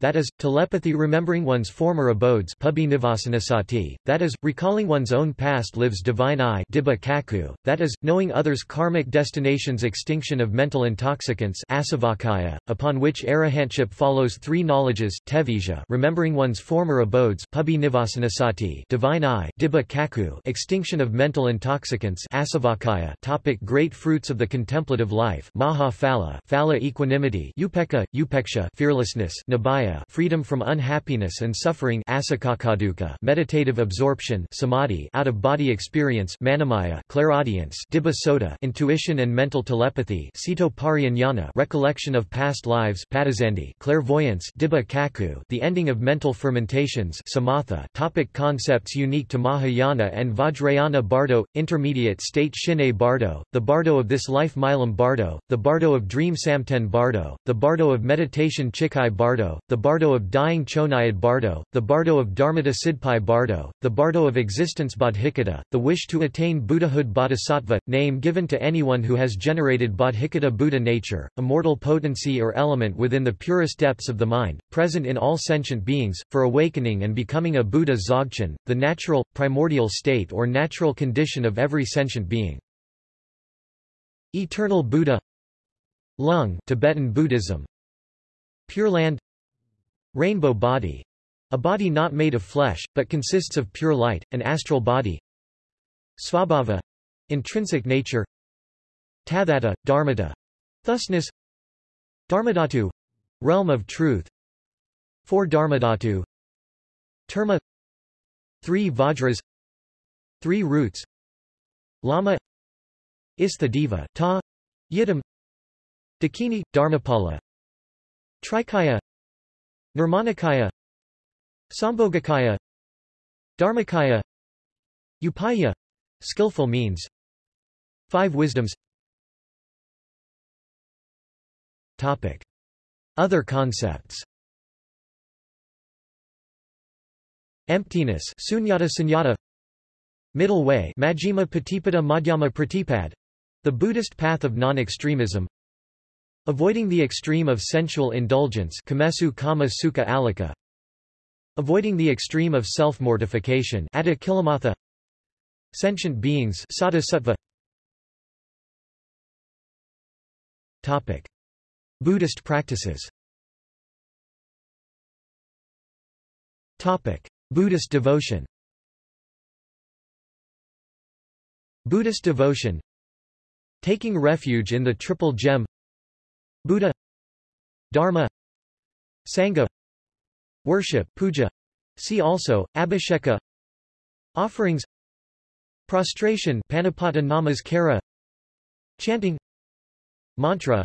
that is, telepathy remembering one's former abodes that is, recalling one's own past lives divine eye that is, knowing others' karmic destinations extinction of mental intoxicants upon which arahantship follows three knowledges remembering one's former abodes Nivasanassati divine eye Dibba Cakkhu extinction of mental intoxicants Asavakkhaya topic Great fruits of the contemplative life Maha Phala Phala equanimity Upekkha, Upeksha fearlessness Nabaya freedom from unhappiness and suffering Asakakaduka meditative absorption Samadhi out-of-body experience Manomaya clairaudience Dibba Sota intuition and mental telepathy Sito Pariyanyana recollection of past lives Padazandi clairvoyance Dibba Cakkhu the ending of mental fermentations Samatha topic Concepts unique to Mahayana and Vajrayana Bardo, intermediate state Shine Bardo, the Bardo of this life Milam Bardo, the Bardo of dream Samten Bardo, the Bardo of meditation Chikai Bardo, the Bardo of dying Chonayad Bardo, the Bardo of Dharmata Sidpai Bardo, the Bardo of existence Bodhicitta, the wish to attain Buddhahood Bodhisattva, name given to anyone who has generated Bodhicitta Buddha nature, immortal potency or element within the purest depths of the mind, present in all sentient beings, for awakening and becoming a Buddha Dzogchen, the natural, primordial state or natural condition of every sentient being. Eternal Buddha Lung Tibetan Buddhism. Pure Land Rainbow body. A body not made of flesh, but consists of pure light, an astral body. Svabhava. Intrinsic nature. Tathata, Dharmata thusness. Dharmadhatu. Realm of truth. Four Dharmadhatu Terma Three Vajras Three roots Lama Isthadeva Ta Yidam Dakini, Dharmapala Trikaya Nirmanakaya Sambhogakaya Dharmakaya Upaya skillful means Five wisdoms Topic. Other concepts Emptiness sunyata sunyata. Middle way Majjhima Patipada Madhyama Pratipad the Buddhist path of non-extremism. Avoiding the extreme of sensual indulgence kamesu kama sukha alika. Avoiding the extreme of self-mortification Sentient beings sattva. Topic. Buddhist practices. Topic. Buddhist devotion. Buddhist devotion. Taking refuge in the Triple Gem. Buddha. Dharma. Sangha. Worship puja. See also, Abhisheka. Offerings. Prostration Namaskara Chanting. Mantra.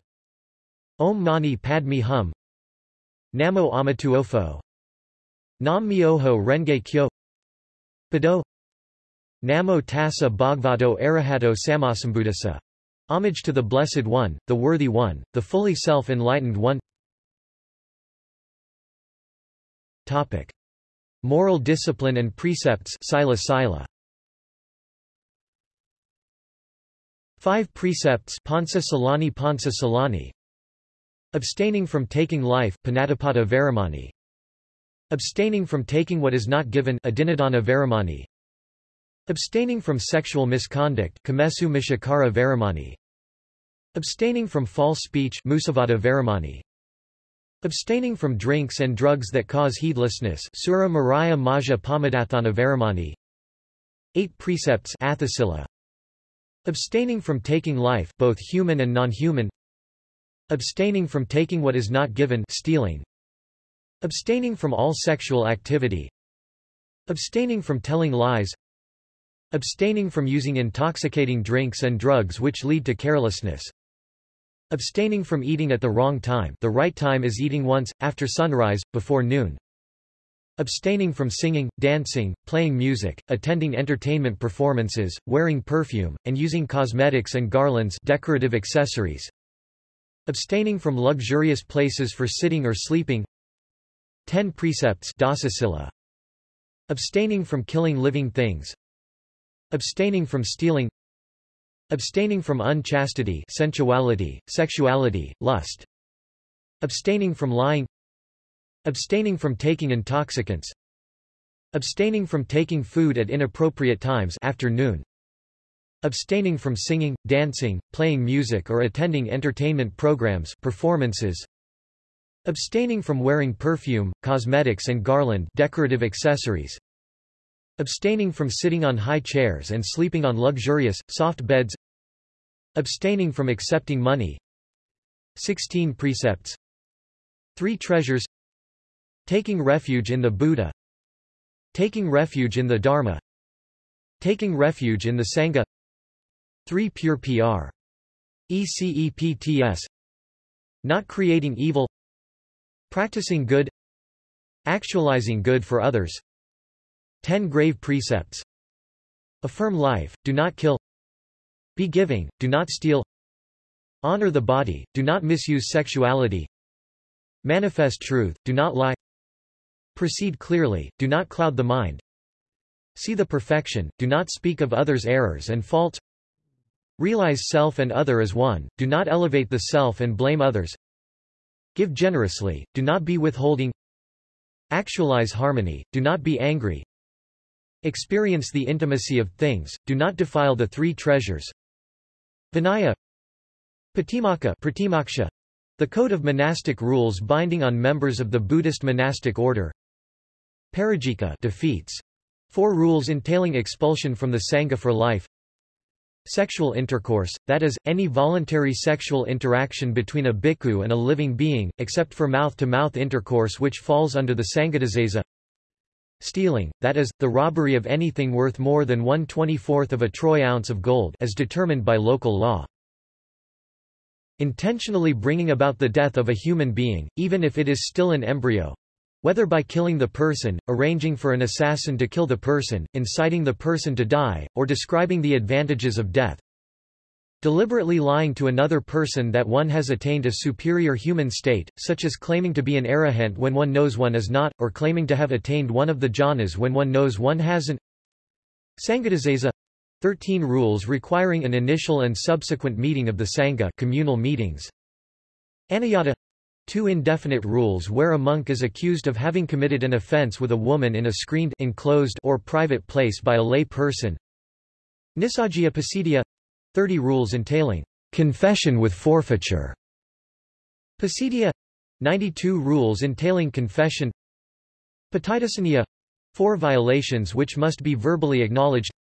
Om Mani Padme Hum. Namo Amituofo Nam Myoho Renge Kyo Bado Namo tassa bhagavato arahato sammasambuddhassa. Homage to the Blessed One, the Worthy One, the fully self-enlightened One Topic. Moral discipline and precepts sila sila. Five precepts Panca Silani Panca Silani Abstaining from taking life Panatipata Veramani Abstaining from taking what is not given Adinadana Veramani Abstaining from sexual misconduct Kamesu Micchacara Veramani Abstaining from false speech Musavada Veramani Abstaining from drinks and drugs that cause heedlessness Sura Maraya Maja Pamadathana Veramani Eight precepts Atthasila. Abstaining from taking life both human and non-human. Abstaining from taking what is not given stealing Abstaining from all sexual activity Abstaining from telling lies Abstaining from using intoxicating drinks and drugs which lead to carelessness Abstaining from eating at the wrong time the right time is eating once, after sunrise, before noon Abstaining from singing, dancing, playing music, attending entertainment performances, wearing perfume, and using cosmetics and garlands decorative accessories. Abstaining from luxurious places for sitting or sleeping. 10 precepts. Abstaining from killing living things. Abstaining from stealing. Abstaining from unchastity sensuality, sexuality, lust. Abstaining from lying Abstaining from taking intoxicants Abstaining from taking food at inappropriate times after noon Abstaining from singing, dancing, playing music or attending entertainment programs performances Abstaining from wearing perfume, cosmetics and garland decorative accessories. Abstaining from sitting on high chairs and sleeping on luxurious, soft beds. Abstaining from accepting money. 16 precepts. Three treasures. Taking refuge in the Buddha. Taking refuge in the Dharma. Taking refuge in the Sangha. 3 Pure PR. ECEPTS Not creating evil Practicing good. Actualizing good for others. 10 Grave Precepts. Affirm life, do not kill. Be giving, do not steal. Honor the body, do not misuse sexuality. Manifest truth, do not lie. Proceed clearly, do not cloud the mind. See the perfection, do not speak of others' errors and faults. Realize self and other as one, do not elevate the self and blame others. Give generously, do not be withholding. Actualize harmony, do not be angry. Experience the intimacy of things, do not defile the three treasures. Vinaya Patimokkha Pratimoksha, the code of monastic rules binding on members of the Buddhist monastic order. Parajika defeats. Four rules entailing expulsion from the Sangha for life. Sexual intercourse, that is, any voluntary sexual interaction between a bhikkhu and a living being, except for mouth-to-mouth -mouth intercourse which falls under the Sanghadisesa. Stealing, that is, the robbery of anything worth more than one twenty-fourth of a troy ounce of gold as determined by local law. Intentionally bringing about the death of a human being, even if it is still an embryo, whether by killing the person, arranging for an assassin to kill the person, inciting the person to die, or describing the advantages of death. Deliberately lying to another person that one has attained a superior human state, such as claiming to be an arahant when one knows one is not, or claiming to have attained one of the jhanas when one knows one hasn't. Sanghadisesa 13 rules requiring an initial and subsequent meeting of the Sangha communal meetings. Aniyata Two indefinite rules where a monk is accused of having committed an offense with a woman in a screened enclosed or private place by a lay person. Nissaggiya Pacittiya 30 rules entailing confession with forfeiture. Pacittiya 92 rules entailing confession. Patidesaniya 4 violations which must be verbally acknowledged.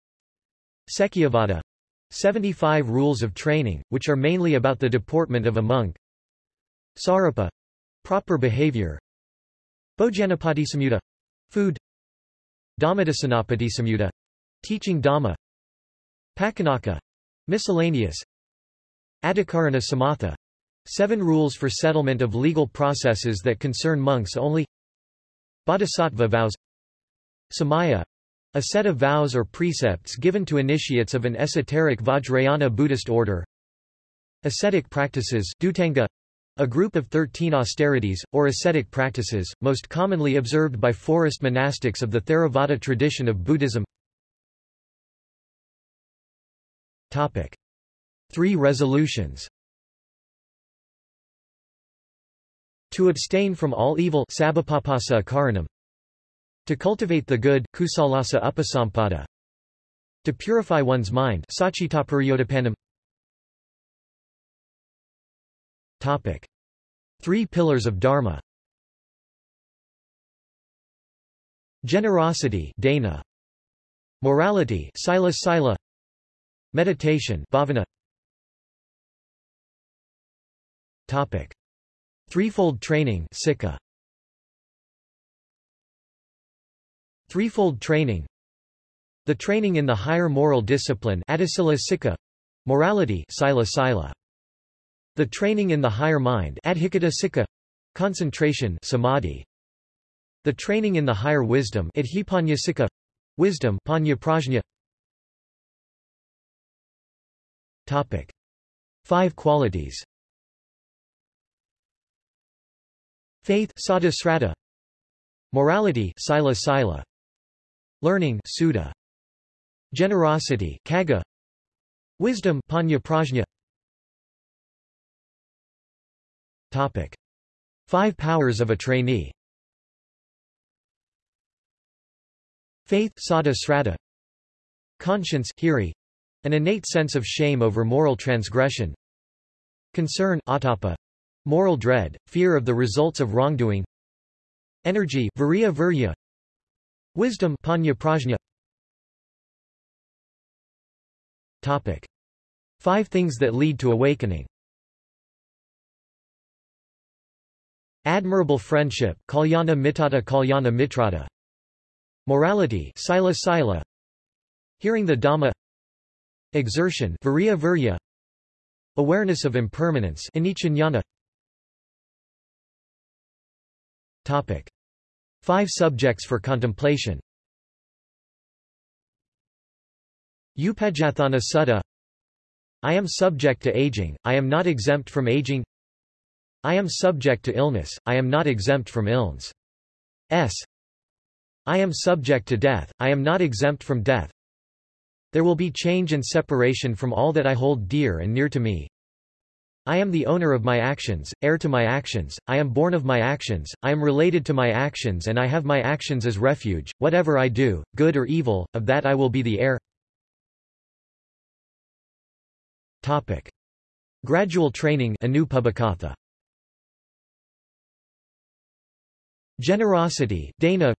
Sekiyavada 75 rules of training, which are mainly about the deportment of a monk. Sarapa proper behavior. Bhojanapatisamyutta food. Dhammadasanappatisamyutta teaching Dhamma. Paccanakkha miscellaneous. Adhikarana samatha seven rules for settlement of legal processes that concern monks only. Bodhisattva vows. Samaya A set of vows or precepts given to initiates of an esoteric Vajrayana Buddhist order. Ascetic practices Dhutanga, a group of 13 austerities, or ascetic practices, most commonly observed by forest monastics of the Theravada tradition of Buddhism. Topic. Three resolutions. To abstain from all evil To cultivate the good kusalassa upasampada, To purify one's mind Topic. Three pillars of Dharma Generosity dana, Morality sila sila, Meditation bhavana. Topic. Threefold training sikha. Threefold training The training in the higher moral discipline morality sila sila. The training in the higher mind concentration samadhi. The training in the higher wisdom wisdom panya prajna. Topic. Five qualities. Faith sada srata, Morality sila sila, Learning sudha, Generosity kaga, Wisdom panya prajna, Topic. Five powers of a trainee. Faith sada srata, Conscience hiri, an innate sense of shame over moral transgression. Concern atapa, moral dread, fear of the results of wrongdoing. Energy virya virya, Wisdom panya prajna. Topic. Five things that lead to awakening Admirable friendship kalyana mitata kalyana mitrata. Morality sila sila. Hearing the Dhamma. Exertion virya virya. Awareness of impermanence anichanyana Topic. Five subjects for contemplation. Upajjhatthana Sutta I am subject to aging, I am not exempt from aging I am subject to illness, I am not exempt from illness. S. I am subject to death, I am not exempt from death. There will be change and separation from all that I hold dear and near to me. I am the owner of my actions, heir to my actions, I am born of my actions, I am related to my actions and I have my actions as refuge, whatever I do, good or evil, of that I will be the heir. Topic. Gradual training Anupabhakatha. Generosity dana,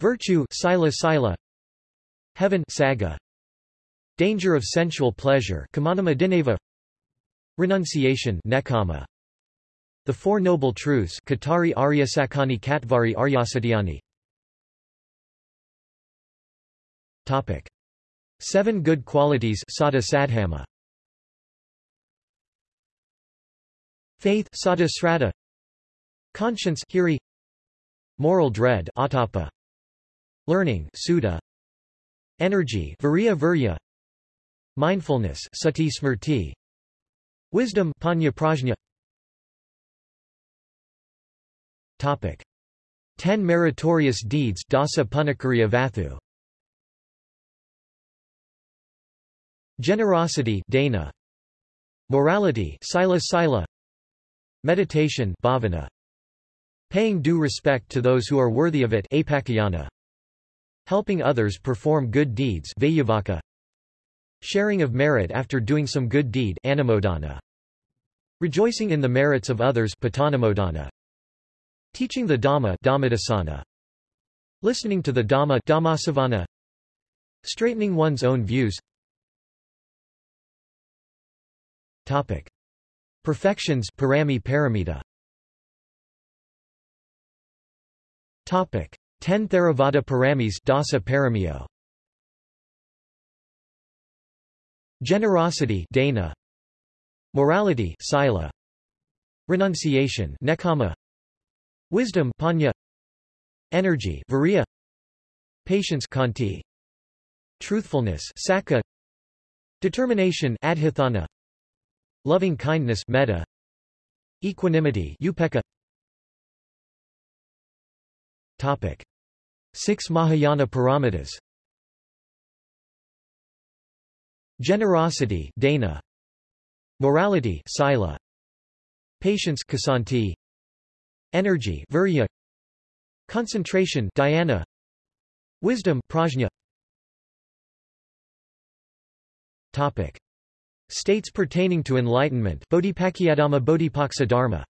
Virtue sila sila, Heaven saga, Danger of sensual pleasure Renunciation nekama, The Four Noble Truths Katari Aryasakani Katvari Aryasatyani Topic. Seven Good Qualities Sada Sadhama. Faith Sada Srata. Conscience Hiri Moral dread atapa. Learning sudha. Energy virya virya. Mindfulness sati smrti. Wisdom panya prajna. Topic. Ten meritorious deeds dasa punakariya vathu. Generosity dana. Morality sila sila. Meditation bhavana. Paying due respect to those who are worthy of it Helping others perform good deeds Sharing of merit after doing some good deed Rejoicing in the merits of others Teaching the Dhamma Listening to the Dhamma Dhammasavana. Straightening one's own views. Topic. Perfections parami paramita Topic: 10 Theravada Paramis Dasa Paramio. Generosity Dana. Morality Sila. Renunciation Nekama. Wisdom Panya. Energy Virya. patience kanti, truthfulness sakka, determination adhithana, loving kindness metta, equanimity upeka. Topic: Six Mahayana Paramitas. Generosity dana, Morality sila, Patience kasanti, Energy virya, Concentration dhyana, Wisdom prajna. Topic: States pertaining to enlightenment Bodhipakkiyadhamma Bodhipaksa Dharma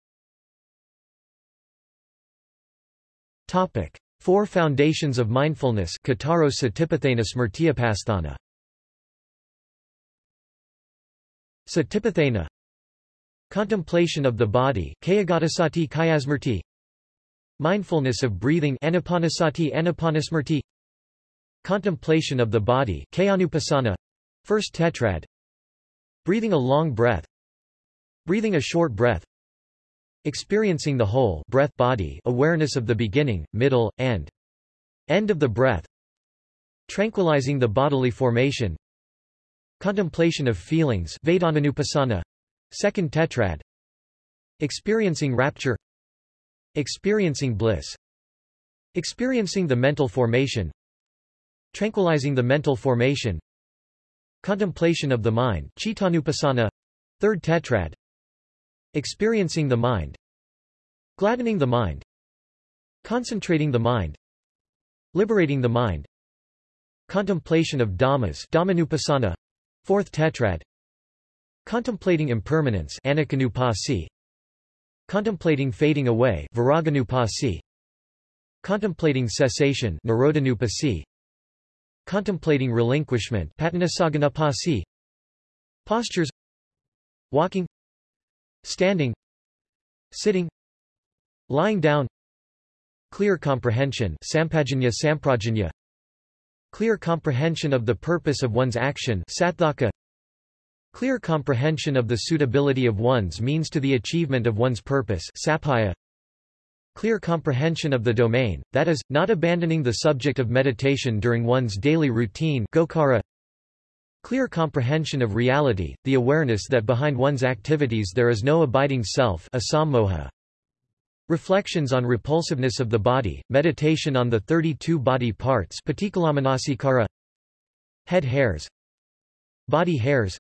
Topic: Four foundations of mindfulness Kataro Satipatthana Smrtiyapasthana Satipatthana. Contemplation of the body Kayagatasati Kayasmrti Mindfulness of breathing Anapanasati Anapanasmrti Contemplation of the body Kayanupasana. First tetrad. Breathing a long breath. Breathing a short breath Experiencing the whole breath body awareness of the beginning, middle, and end of the breath. Tranquilizing the bodily formation. Contemplation of feelings Vedananupassana Second tetrad. Experiencing rapture. Experiencing bliss. Experiencing the mental formation. Tranquilizing the mental formation. Contemplation of the mind Chittanupassana Third tetrad Experiencing the mind. Gladdening the mind. Concentrating the mind. Liberating the mind. Contemplation of Dhammas Dhammanupassana Fourth tetrad. Contemplating impermanence Aniccanupassi Contemplating fading away Viraganupassi Contemplating cessation Nirodhanupassi Contemplating relinquishment Pattanasaganapassi Postures. Walking Standing Sitting Lying down Clear comprehension Sampajanya Samprajanya Clear comprehension of the purpose of one's action Satthaka Clear comprehension of the suitability of one's means to the achievement of one's purpose Sappaya Clear comprehension of the domain, that is, not abandoning the subject of meditation during one's daily routine Gokara Clear comprehension of reality, the awareness that behind one's activities there is no abiding self asammoha. Reflections on repulsiveness of the body, meditation on the 32 body parts Head hairs. Body hairs.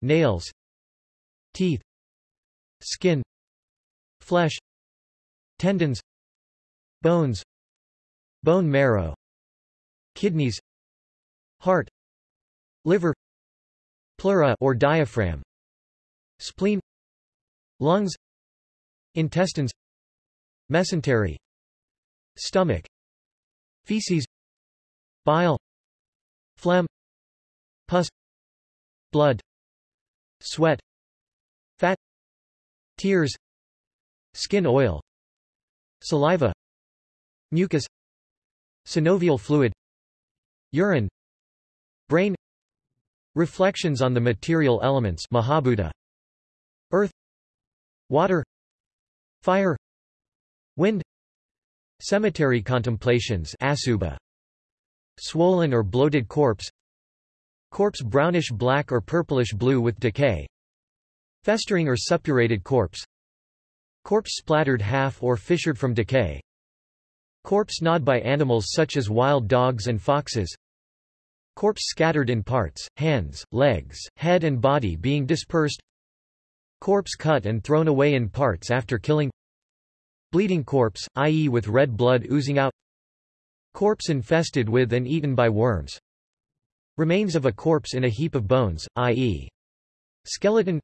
Nails. Teeth. Skin. Flesh. Tendons. Bones. Bone marrow. Kidneys. Heart liver pleura or diaphragm spleen lungs intestines mesentery stomach feces bile phlegm pus blood sweat fat tears skin oil saliva mucus synovial fluid urine brain Reflections on the material elements Mahabhuta. Earth. Water. Fire. Wind. Cemetery contemplations Asubha Swollen or bloated corpse. Corpse brownish-black or purplish-blue with decay. Festering or suppurated corpse. Corpse splattered half or fissured from decay. Corpse gnawed by animals such as wild dogs and foxes Corpse scattered in parts, hands, legs, head and body being dispersed Corpse cut and thrown away in parts after killing Bleeding corpse, i.e. with red blood oozing out Corpse infested with and eaten by worms Remains of a corpse in a heap of bones, i.e. skeleton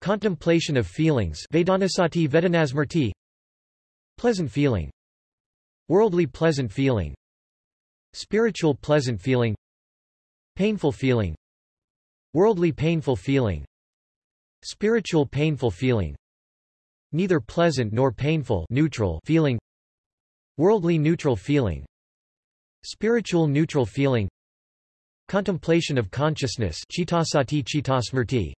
Contemplation of feelings Vedanasati Vedanasmrti Pleasant feeling Worldly pleasant feeling Spiritual pleasant feeling Painful feeling Worldly painful feeling Spiritual painful feeling Neither pleasant nor painful neutral feeling Worldly neutral feeling Spiritual neutral feeling Contemplation of consciousness Chittasati Chittasmrti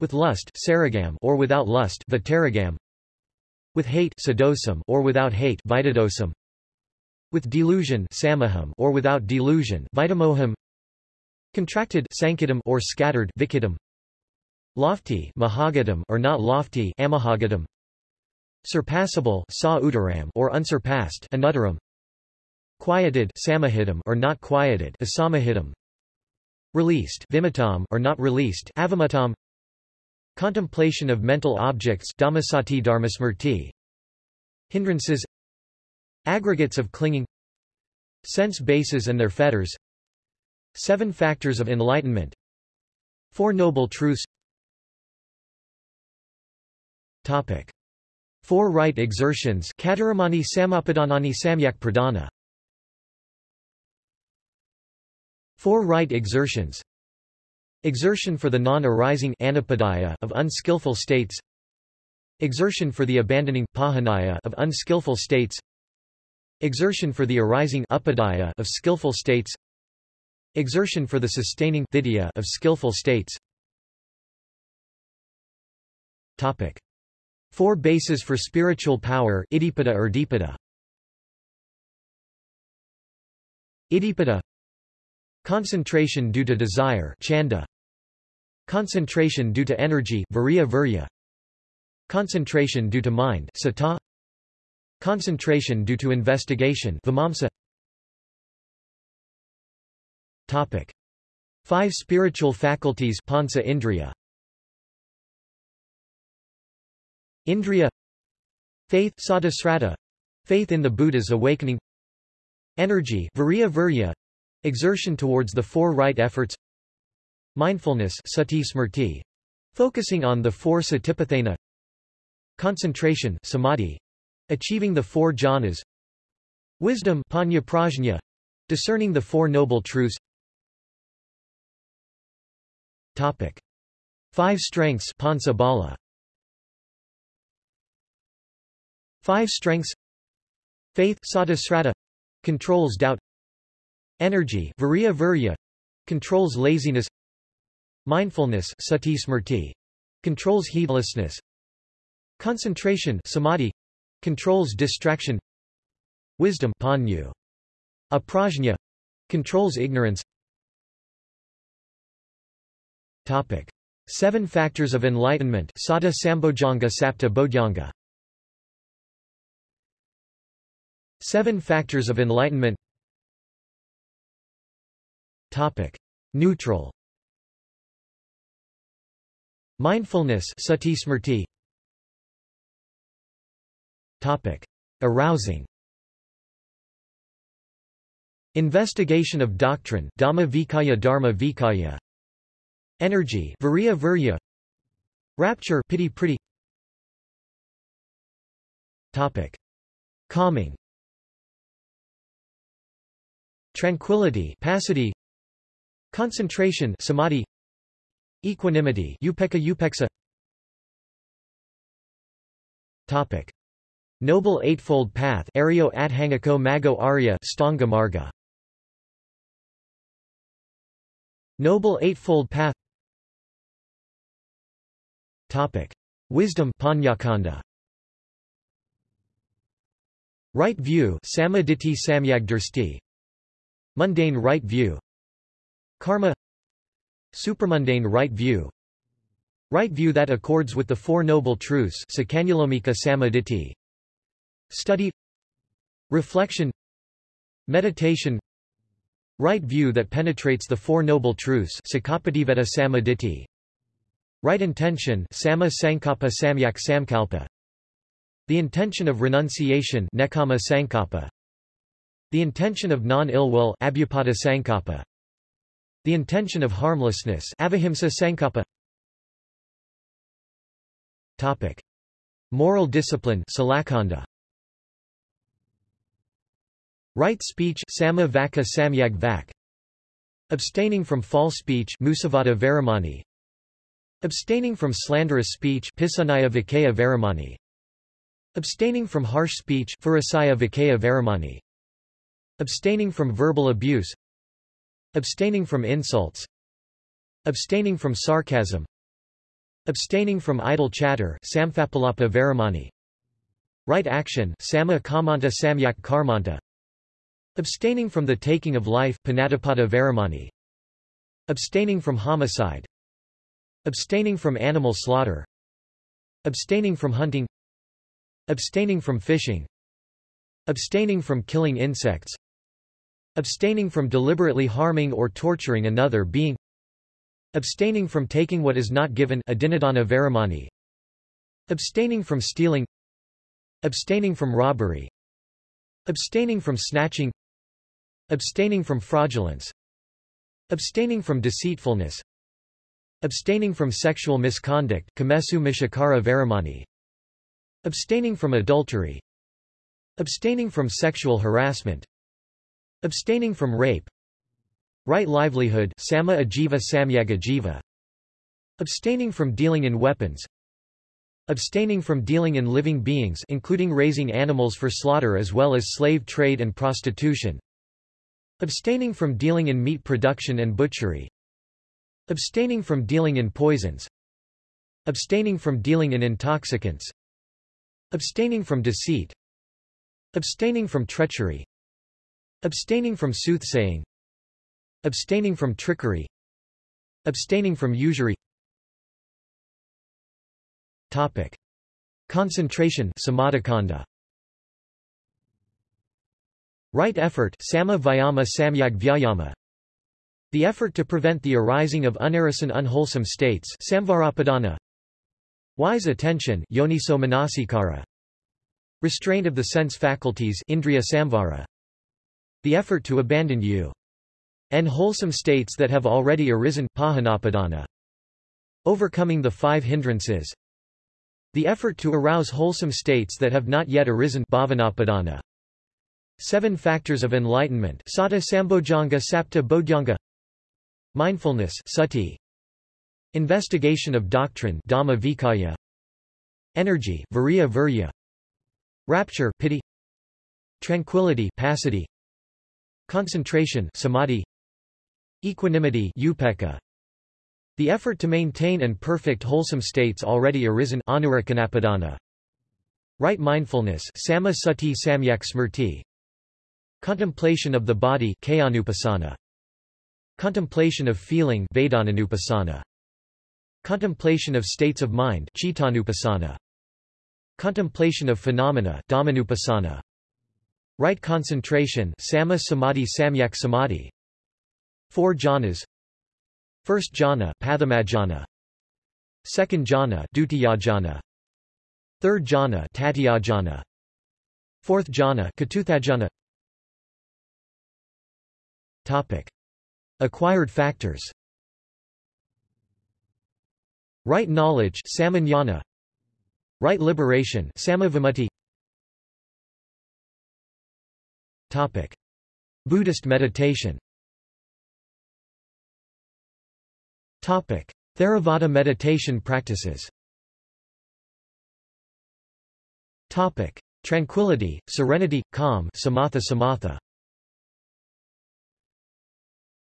With lust saragam or without lust Vitaragam With hate sadosam or without hate Vitadosam with delusion samaham or without delusion vitamoham contracted sankidam or scattered vikidam lofty mahagadam or not lofty amahagadam. Surpassable sa or unsurpassed anuttaram quieted samahidam or not quieted asamahidam. Released vimatam or not released avamutam contemplation of mental objects dhammasati dharmasmrti. Hindrances. Aggregates of clinging. Sense bases and their fetters seven factors of enlightenment. Four noble truths. Topic. Four right exertions. Kataramani samapadanani samyak Four right exertions. Exertion for the non-arising of unskillful states. Exertion for the abandoning of unskillful states. Exertion for the arising of skillful states Exertion for the sustaining of skillful states Topic. Four bases for spiritual power Iddhipada or Dipada Iddhipada Concentration due to desire chanda. Concentration due to energy virya virya. Concentration due to mind sata. Concentration due to investigation vimamsa. Topic. Five spiritual faculties pansa indriya. Indriya. Faith sadasrata, faith in the Buddha's awakening. Energy virya virya, Exertion towards the four right efforts. Mindfulness sati smrti, focusing on the four satipatthana. Concentration samadhi, achieving the four jhanas. Wisdom panya prajna, discerning the four noble truths Topic. Five strengths pansa bala. Five strengths. Faith sadasrata, controls doubt. Energy virya virya, controls laziness. Mindfulness sati smrti, controls heedlessness. Concentration samadhi, controls distraction. Wisdom panyu, aprajna, controls ignorance Topic. Seven factors of enlightenment Sata Sambojjhanga Sapta Bodhyanga Seven factors of enlightenment Topic. Neutral Mindfulness sati smrti. Topic. Arousing Investigation of doctrine Dhamma Vikaya Dharma Vikaya Energy Virya Virya Rapture Piti Priti. Topic. Calming. Tranquility Passaddhi Concentration samadhi. Equanimity upekkha upekkha Topic. Noble Eightfold Path Aryo Adhangako Mago Arya Stanga Noble Eightfold Path Topic. Wisdom Panyakanda. Right view Mundane right view. Karma. Supramundane right view. Right view that accords with the Four Noble Truths Study. Reflection. Meditation. Right view that penetrates the Four Noble Truths Right intention Sama Sankappa Samyak Samkalpa The intention of renunciation Nekama Sankappa The intention of non-ill will Abhyupada Sankappa the intention of harmlessness avihimsa sankappa. Topic. Moral discipline salakanda. Right speech sama vaka samyag vak. Abstaining from false speech musavada varamani. Abstaining from slanderous speech. Abstaining from harsh speech. Abstaining from verbal abuse Abstaining from insults Abstaining from sarcasm Abstaining from idle chatter Right action Sama Kamanta Samyak Abstaining from the taking of life. Abstaining from homicide Abstaining from animal slaughter Abstaining from hunting Abstaining from fishing Abstaining from killing insects Abstaining from deliberately harming or torturing another being Abstaining from taking what is not given Abstaining from stealing Abstaining from robbery Abstaining from snatching Abstaining from fraudulence Abstaining from deceitfulness Abstaining from sexual misconduct Kamesu Abstaining from adultery. Abstaining from sexual harassment. Abstaining from rape. Right livelihood Sama Ajiva Samyaga Jiva. Abstaining from dealing in weapons. Abstaining from dealing in living beings including raising animals for slaughter as well as slave trade and prostitution. Abstaining from dealing in meat production and butchery Abstaining from dealing in poisons. Abstaining from dealing in intoxicants. Abstaining from deceit. Abstaining from treachery. Abstaining from soothsaying. Abstaining from trickery. Abstaining from usury. Topic. Concentration samadhikanda. Right effort sama vyama samyag vyayama. The effort to prevent the arising of unarisen unwholesome states samvarapadana. Wise attention yoniso. Restraint of the sense faculties indriya samvara. The effort to abandon you. And wholesome states that have already arisen pahanapadana. Overcoming the five hindrances. The effort to arouse wholesome states that have not yet arisen bhavanapadana. Seven factors of enlightenment sata sambojjhanga sapta bodhyanga Mindfulness sati. Investigation of doctrine dhamma vikaya. Energy viriya virya. Rapture piti Tranquility passaddhi Concentration samadhi. Equanimity upekkha the effort to maintain and perfect wholesome states already arisen Right mindfulness sama sati samyak smrti. Contemplation of the body Contemplation of feeling Contemplation of states of mind Contemplation of phenomena Right concentration sama samadhi samyak samadhi. Four jhanas. First jhana Pathamajjhana Second jhana Dutiyajhana. Third jhana Tatiyajhana Fourth jhana Katuthajhana. Topic Acquired factors. Right knowledge Samanyana. Right liberation Topic. Buddhist meditation. Topic: Theravada meditation practices. Topic: Tranquility, serenity, calm, samatha samatha.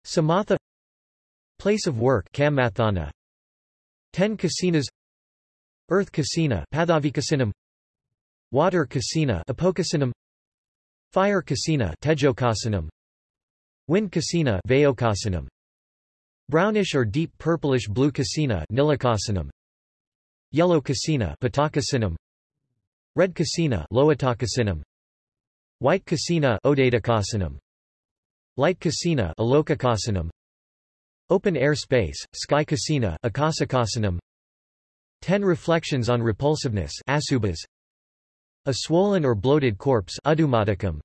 Samatha Place of work Kammathana 10 kasinas Earth kasina Pathavikasinam Water kasina Apokasinam Fire kasina Tejokasinam Wind kasina Vayokasinam Brownish or deep purplish blue casina Nilakasanam. Yellow casina Patakasinam. Red casina Loatakasinam. White casina Odadakasinam. Light casina. Open air space, sky casina Akasakasinam. Ten reflections on repulsiveness Asubhas. A swollen or bloated corpse Udumadakam.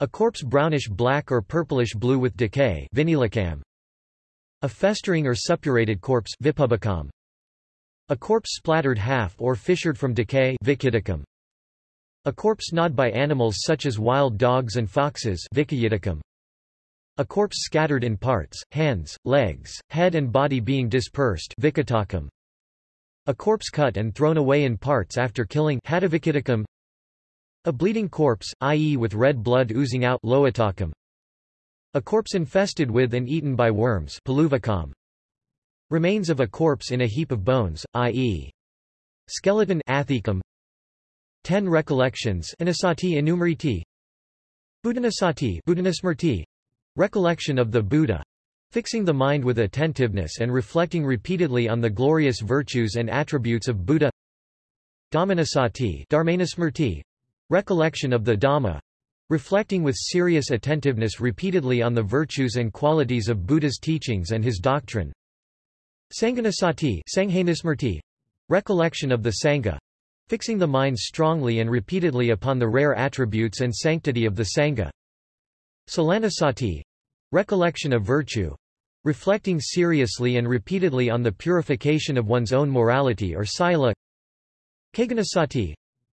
A corpse brownish-black or purplish-blue with decay Vinilakam. A festering or suppurated corpse vipubicum. A corpse splattered half or fissured from decay vicidicum. A corpse gnawed by animals such as wild dogs and foxes vicidicum. A corpse scattered in parts, hands, legs, head and body being dispersed vicitacum. A corpse cut and thrown away in parts after killing. A bleeding corpse, i.e. with red blood oozing out loatacum. A corpse infested with and eaten by worms Remains of a corpse in a heap of bones, i.e. skeleton athecum. Ten recollections Anasati enumeriti Buddhanasati Buddhanasmrti, recollection of the Buddha, fixing the mind with attentiveness and reflecting repeatedly on the glorious virtues and attributes of Buddha Dhammanasati Dharmanasmrti, recollection of the Dhamma, reflecting with serious attentiveness repeatedly on the virtues and qualities of Buddha's teachings and his doctrine Sanghanasati Sanghanasmrti, recollection of the Sangha, fixing the mind strongly and repeatedly upon the rare attributes and sanctity of the Sangha. Silanasati recollection of virtue, reflecting seriously and repeatedly on the purification of one's own morality or sila. Keghanasati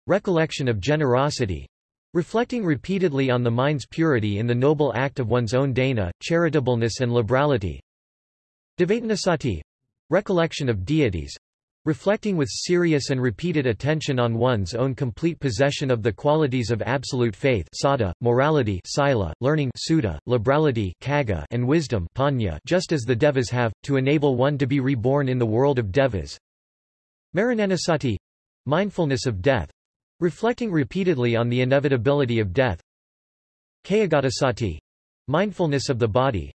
recollection of generosity, reflecting repeatedly on the mind's purity in the noble act of one's own dana, charitableness and liberality. Devatanasati recollection of deities, Reflecting with serious and repeated attention on one's own complete possession of the qualities of absolute faith sada, morality sila, learning sudha, liberality kaga, and wisdom panya just as the devas have, to enable one to be reborn in the world of devas. Marananasati mindfulness of death, reflecting repeatedly on the inevitability of death. Kayagatasati mindfulness of the body,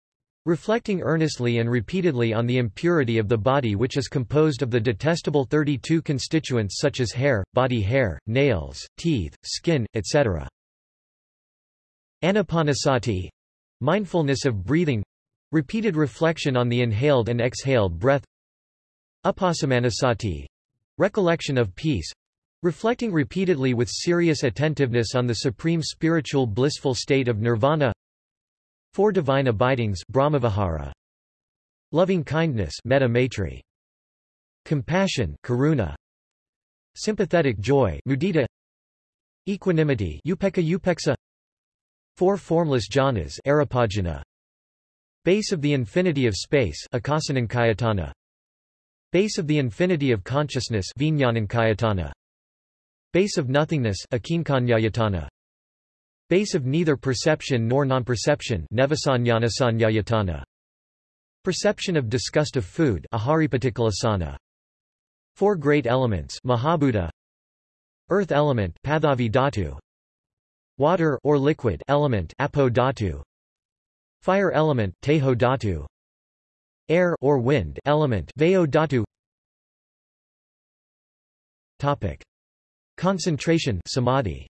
reflecting earnestly and repeatedly on the impurity of the body which is composed of the detestable 32 constituents such as hair, body hair, nails, teeth, skin, etc. Anapanasati mindfulness of breathing repeated reflection on the inhaled and exhaled breath Upasamanasati recollection of peace reflecting repeatedly with serious attentiveness on the supreme spiritual blissful state of nirvana Four divine abidings Brahmavihara. Loving kindness Metta Maitri. Compassion Karuna. Sympathetic joy Mudita. Equanimity Upekkha Upekkha. Four formless jhanas Aripajhana. Base of the infinity of space Akasanankayatana. Base of the infinity of consciousness Vijnanankayatana. Base of nothingness Akinkanyayatana. Base of neither perception nor non-perception Perception of disgust of food Four great elements Mahabhuta. Earth element Dhatu. Water or liquid element Apo Dhatu. Fire element Tejo Dhatu. Air or wind element Vayo Dhatu. Topic. Concentration Samadhi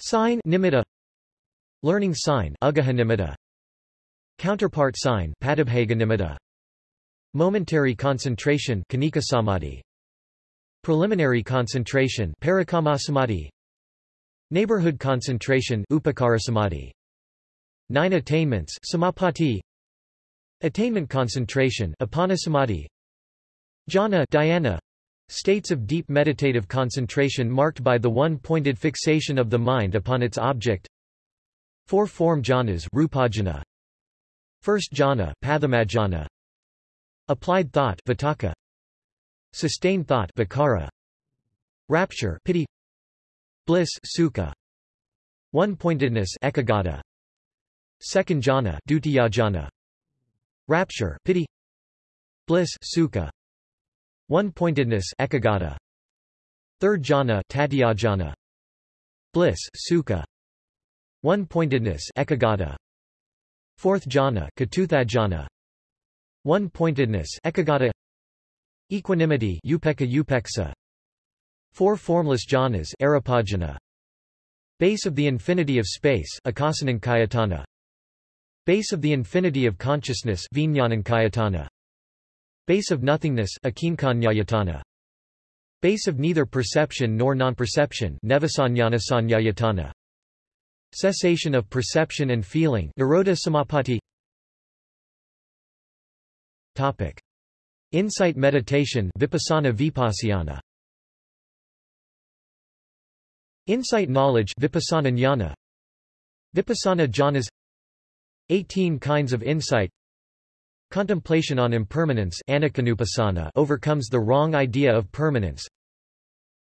Sign nimitta Learning sign nimitta Counterpart sign nimitta Momentary concentration samadhi. Preliminary concentration Parikamasamadhi Neighborhood concentration Upakarasamadhi Nine attainments Samapatti Attainment concentration Appanasamadhi Jhana dhyana States of deep meditative concentration marked by the one-pointed fixation of the mind upon its object. Four-form jhanas rupajhana. First jhana pathamajhana. Applied thought vitakka. Sustained thought vicara. Rapture piti. Bliss sukha. One-pointedness ekaggata. Second jhana dutiyajhana. Rapture piti. Bliss sukha. One-pointedness ekaggata. Third jhana tatyajhana. Bliss sukha. One-pointedness ekaggata. Fourth jhana katuthajhana. One-pointedness ekaggata. Equanimity upekkha upekkha. Four formless jhanas aripajhana. Base of the infinity of space akasanankayatana. Base of the infinity of consciousness vijnanankayatana. Base of nothingness. Base of neither perception nor non-perception Cessation of perception and feeling samapatti. Topic. Insight meditation vipassana vipassana. Insight knowledge vipassana jnana. Vipassana jhanas 18 kinds of insight Contemplation on impermanence overcomes the wrong idea of permanence.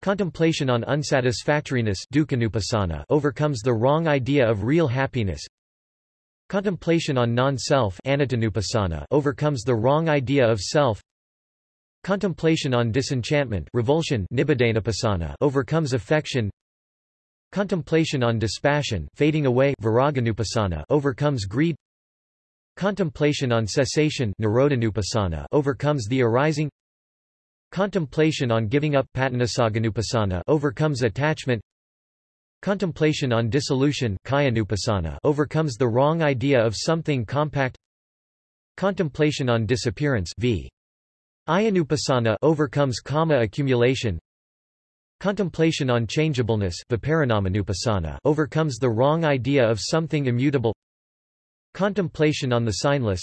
Contemplation on unsatisfactoriness overcomes the wrong idea of real happiness. Contemplation on non-self overcomes the wrong idea of self. Contemplation on disenchantment revulsion overcomes affection. Contemplation on dispassion fading away overcomes greed Contemplation on cessation overcomes the arising. Contemplation on giving up overcomes attachment. Contemplation on dissolution overcomes the wrong idea of something compact. Contemplation on disappearance v. Ayanupassana overcomes kama accumulation. Contemplation on changeableness overcomes the wrong idea of something immutable Contemplation on the signless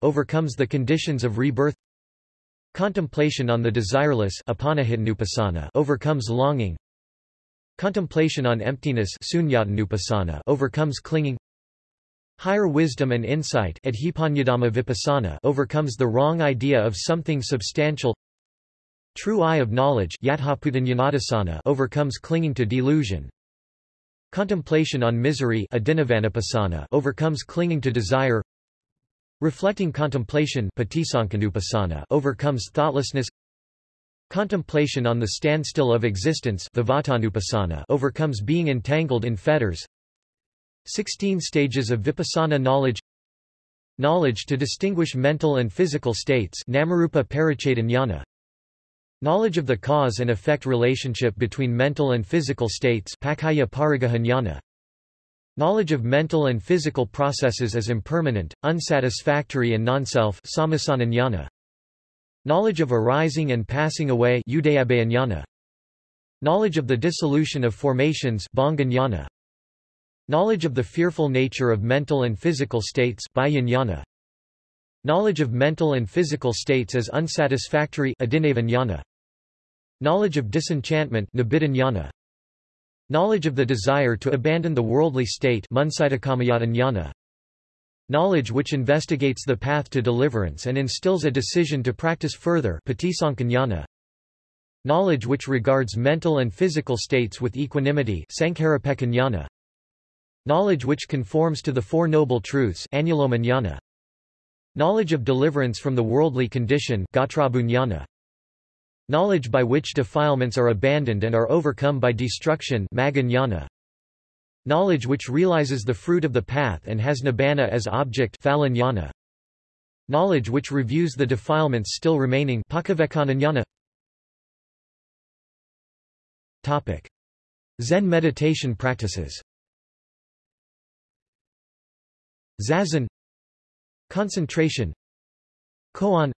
overcomes the conditions of rebirth. Contemplation on the desireless overcomes longing. Contemplation on emptiness overcomes clinging. Higher wisdom and insight overcomes the wrong idea of something substantial. True eye of knowledge overcomes clinging to delusion Contemplation on misery overcomes clinging to desire. Reflecting contemplation overcomes thoughtlessness. Contemplation on the standstill of existence overcomes being entangled in fetters. 16 stages of vipassana knowledge. Knowledge to distinguish mental and physical states Namarupa Knowledge of the cause and effect relationship between mental and physical states Knowledge of mental and physical processes as impermanent, unsatisfactory and non-self Knowledge of arising and passing away Knowledge of the dissolution of formations Knowledge of the fearful nature of mental and physical states Knowledge of mental and physical states as unsatisfactory Knowledge of disenchantment Knowledge of the desire to abandon the worldly state Knowledge which investigates the path to deliverance and instills a decision to practice further Knowledge which regards mental and physical states with equanimity Knowledge which conforms to the Four Noble Truths Knowledge of deliverance from the worldly condition Knowledge by which defilements are abandoned and are overcome by destruction Knowledge which realizes the fruit of the path and has nibbana as object Knowledge which reviews the defilements still remaining Topic. Zen meditation practices. Zazen Concentration Koan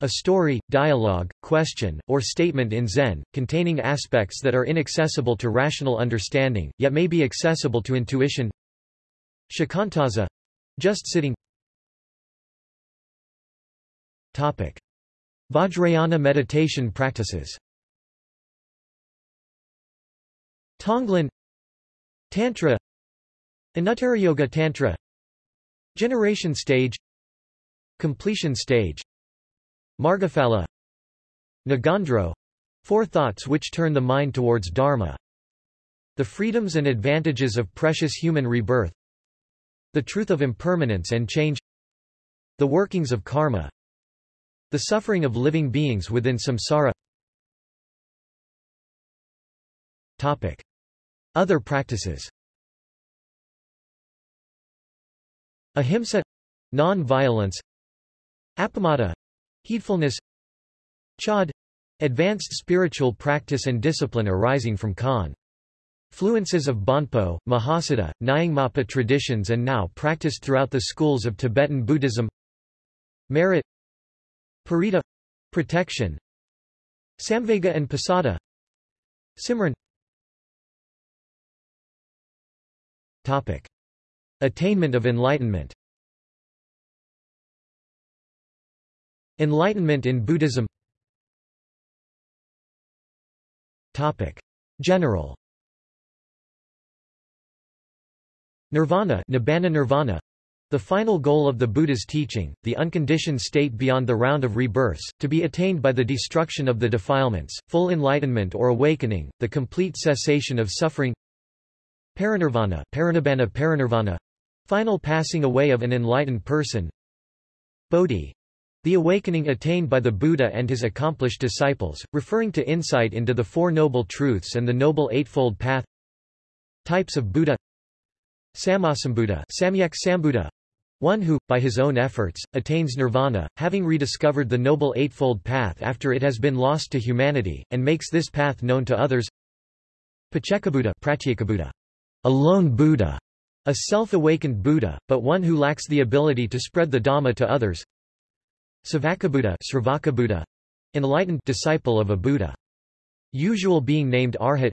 a story, dialogue, question, or statement in Zen, containing aspects that are inaccessible to rational understanding, yet may be accessible to intuition. Shikantaza just sitting. Topic. Vajrayana meditation practices. Tonglen Tantra Yoga Tantra. Generation stage Completion stage. Margaphala Nagandro. Four thoughts which turn the mind towards Dharma. The freedoms and advantages of precious human rebirth. The truth of impermanence and change. The workings of karma. The suffering of living beings within samsara. Topic. Other practices. Ahimsa. Non-violence Appamada heedfulness Chod advanced spiritual practice and discipline arising from Khan. Fluences of Bonpo, Mahasiddha, Nyingmapa traditions and now practiced throughout the schools of Tibetan Buddhism Merit Parita protection Samvega and Pasada Simran Topic. Attainment of enlightenment Enlightenment in Buddhism. Topic. General. Nirvana Nibbana Nirvana. The final goal of the Buddha's teaching, the unconditioned state beyond the round of rebirths, to be attained by the destruction of the defilements, full enlightenment or awakening, the complete cessation of suffering. Parinirvana Parinibbana Parinirvana. Final passing away of an enlightened person. Bodhi the awakening attained by the Buddha and his accomplished disciples, referring to insight into the Four Noble Truths and the Noble Eightfold Path. Types of Buddha. Sammasambuddha Samyak Sambuddha. One who, by his own efforts, attains nirvana, having rediscovered the Noble Eightfold Path after it has been lost to humanity, and makes this path known to others. Paccekabuddha a lone Buddha, a self-awakened Buddha, but one who lacks the ability to spread the Dhamma to others Savakabuddha Buddha, enlightened disciple of a Buddha. Usual being named Arhat.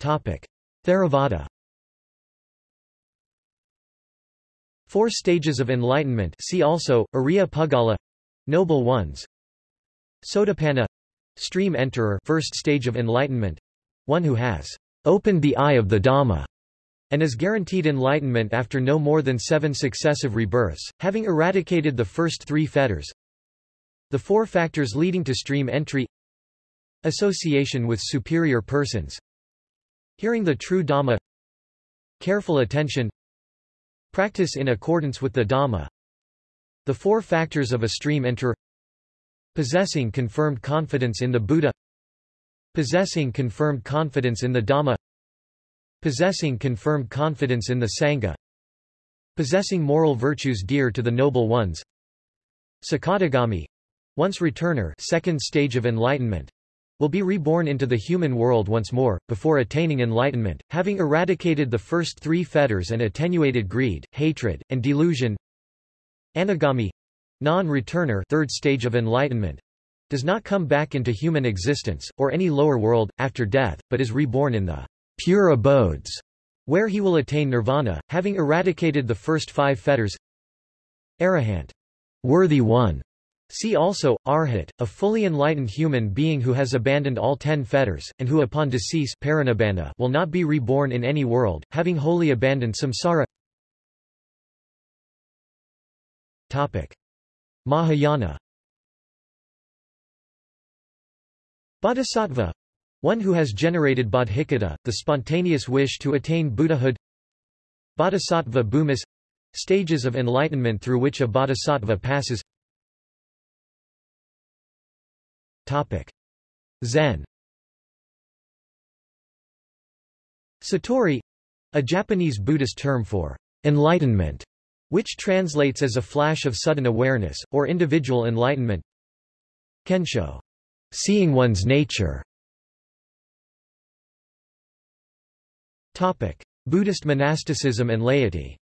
Theravada. Four stages of enlightenment see also, Ariya Puggala Noble Ones. Sotapanna Stream Enterer first stage of enlightenment. One who has opened the eye of the Dhamma and is guaranteed enlightenment after no more than seven successive rebirths, having eradicated the first three fetters. The four factors leading to stream entry Association with superior persons Hearing the true Dhamma Careful attention Practice in accordance with the Dhamma The four factors of a stream enter Possessing confirmed confidence in the Buddha Possessing confirmed confidence in the Dhamma Possessing confirmed confidence in the Sangha Possessing moral virtues dear to the noble ones Sakadagami once returner second stage of enlightenment will be reborn into the human world once more, before attaining enlightenment, having eradicated the first three fetters and attenuated greed, hatred, and delusion. Anagami non-returner third stage of enlightenment does not come back into human existence, or any lower world, after death, but is reborn in the pure abodes, where he will attain nirvana, having eradicated the first five fetters. Arahant, worthy one, See also, Arhat, a fully enlightened human being who has abandoned all ten fetters, and who upon decease will not be reborn in any world, having wholly abandoned samsara Topic. Mahayana Bodhisattva one who has generated bodhicitta, the spontaneous wish to attain Buddhahood Bodhisattva bhumis stages of enlightenment through which a bodhisattva passes Topic. Zen Satori a Japanese Buddhist term for enlightenment, which translates as a flash of sudden awareness, or individual enlightenment. Kensho, seeing one's nature. Topic: Buddhist monasticism and laity.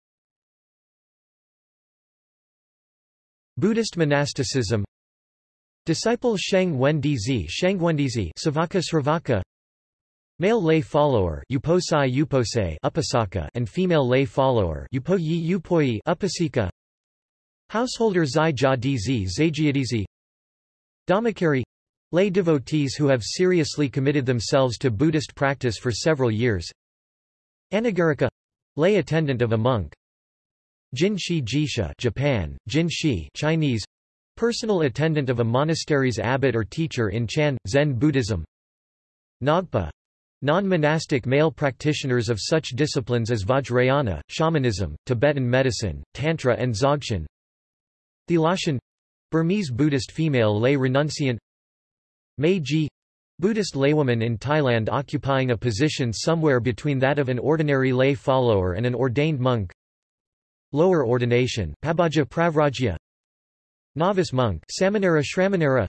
Buddhist monasticism. Disciple Sheng Wendizi Sheng Wendizi Savaka Sravaka. Male lay follower Uposai Upose Upasaka and female lay follower Upoyi Upoyi Upasika. Householder Zai Ja Dz Zajiadizi Dhammakari. Lay devotees who have seriously committed themselves to Buddhist practice for several years Anagarika lay attendant of a monk. Jinshi Jisha Japan, Jinshi Chinese. Personal attendant of a monastery's abbot or teacher in Chan, Zen Buddhism. Nagpa. Non-monastic male practitioners of such disciplines as Vajrayana, shamanism, Tibetan medicine, Tantra and Dzogchen. Thelashan Burmese Buddhist female lay renunciant. Meiji Buddhist laywoman in Thailand occupying a position somewhere between that of an ordinary lay follower and an ordained monk. Lower ordination Pabbajja Pravrajya. Novice monk Samanera Shramanera.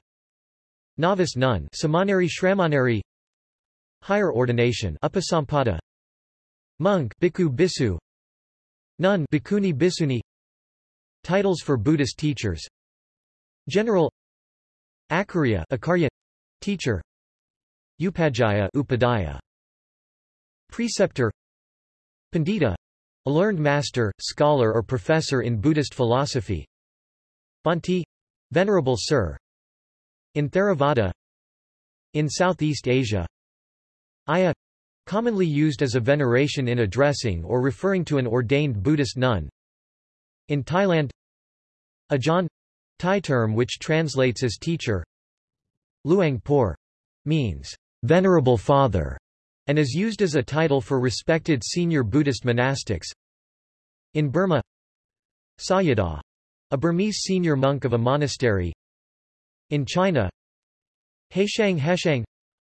Novice nun Samaneri Shramaneri. Higher ordination Upasampada. Monk Bhikkhu Bisu Nun Bhikkhuni Bhissuni. Titles for Buddhist teachers. General. Akarya. Acharya Teacher Upadhyaya Upadhyaya. Preceptor. Pandita. A learned master, scholar or professor in Buddhist philosophy. Bhante. Venerable Sir. In Theravada. In Southeast Asia. Ayya commonly used as a veneration in addressing or referring to an ordained Buddhist nun. In Thailand. Ajahn Thai term which translates as teacher. Luang Por means venerable father and is used as a title for respected senior Buddhist monastics in Burma Sayadaw a Burmese senior monk of a monastery. In China Heishang Heshang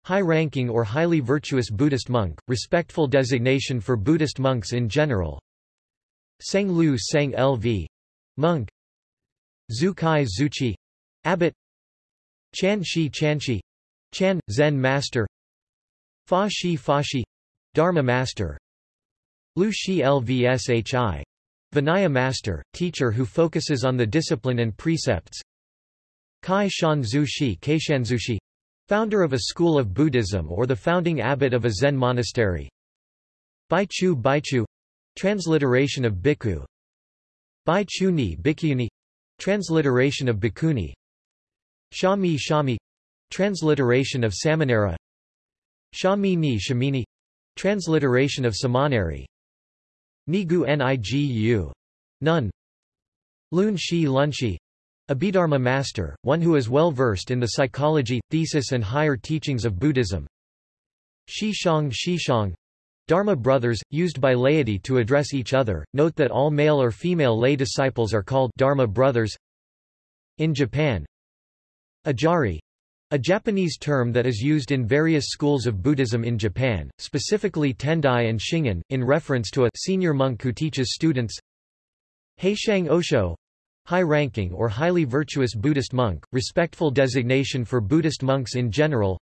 high-ranking or highly virtuous Buddhist monk, respectful designation for Buddhist monks in general. Seng Lu Seng Lv. Monk Zhu Kai Zuchi Abbot Chan Shi Chanshi Chan, Zen Master. Fa Shi Fashi Dharma Master. Lu Shi Lvshi Vinaya Master, teacher who focuses on the discipline and precepts. Kai Shan Zhu Shi Kaishanzushi Founder of a school of Buddhism or the founding abbot of a Zen monastery. Baichu Baichu Transliteration of Bhikkhu. Baichuni Bhikkhuni Transliteration of Bhikkhuni Shami Shami Transliteration of Samanera. Shamini Shamini Transliteration of Samaneri. Nigu Nigu. Nun. Lun Shi Lunshi Abhidharma master, one who is well versed in the psychology, thesis and higher teachings of Buddhism. Shishang Shishang Dharma brothers, used by laity to address each other. Note that all male or female lay disciples are called Dharma brothers. In Japan, Ajari, a Japanese term that is used in various schools of Buddhism in Japan, specifically Tendai and Shingon, in reference to a senior monk who teaches students. Heishang Osho, high-ranking or highly virtuous Buddhist monk, respectful designation for Buddhist monks in general.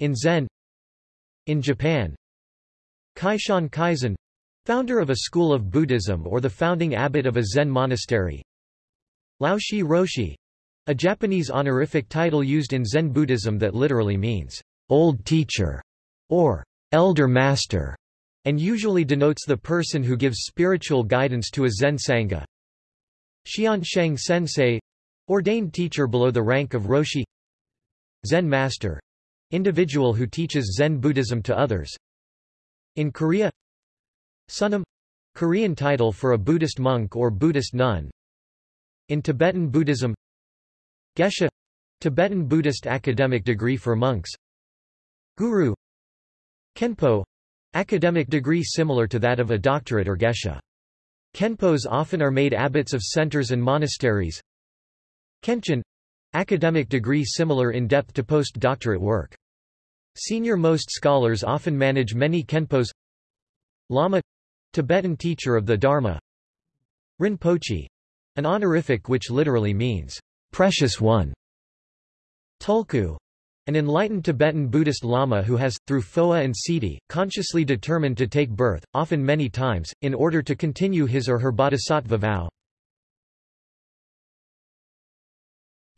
In Zen In Japan Kaishan Kaizen founder of a school of Buddhism or the founding abbot of a Zen monastery. Laoshi Roshi a Japanese honorific title used in Zen Buddhism that literally means old teacher or elder master and usually denotes the person who gives spiritual guidance to a Zen Sangha. Xiansheng Sensei ordained teacher below the rank of Roshi Zen Master individual who teaches Zen Buddhism to others. In Korea Sunim Korean title for a Buddhist monk or Buddhist nun. In Tibetan Buddhism Geshe Tibetan Buddhist academic degree for monks Guru Khenpo academic degree similar to that of a doctorate or geshe. Khenpos often are made abbots of centers and monasteries. Kenshin academic degree similar in depth to post-doctorate work. Senior-most scholars often manage many Khenpos. Lama Tibetan teacher of the Dharma. Rinpoche an honorific which literally means precious one. Tulku an enlightened Tibetan Buddhist Lama who has, through Phowa and Siddhi, consciously determined to take birth, often many times, in order to continue his or her bodhisattva vow.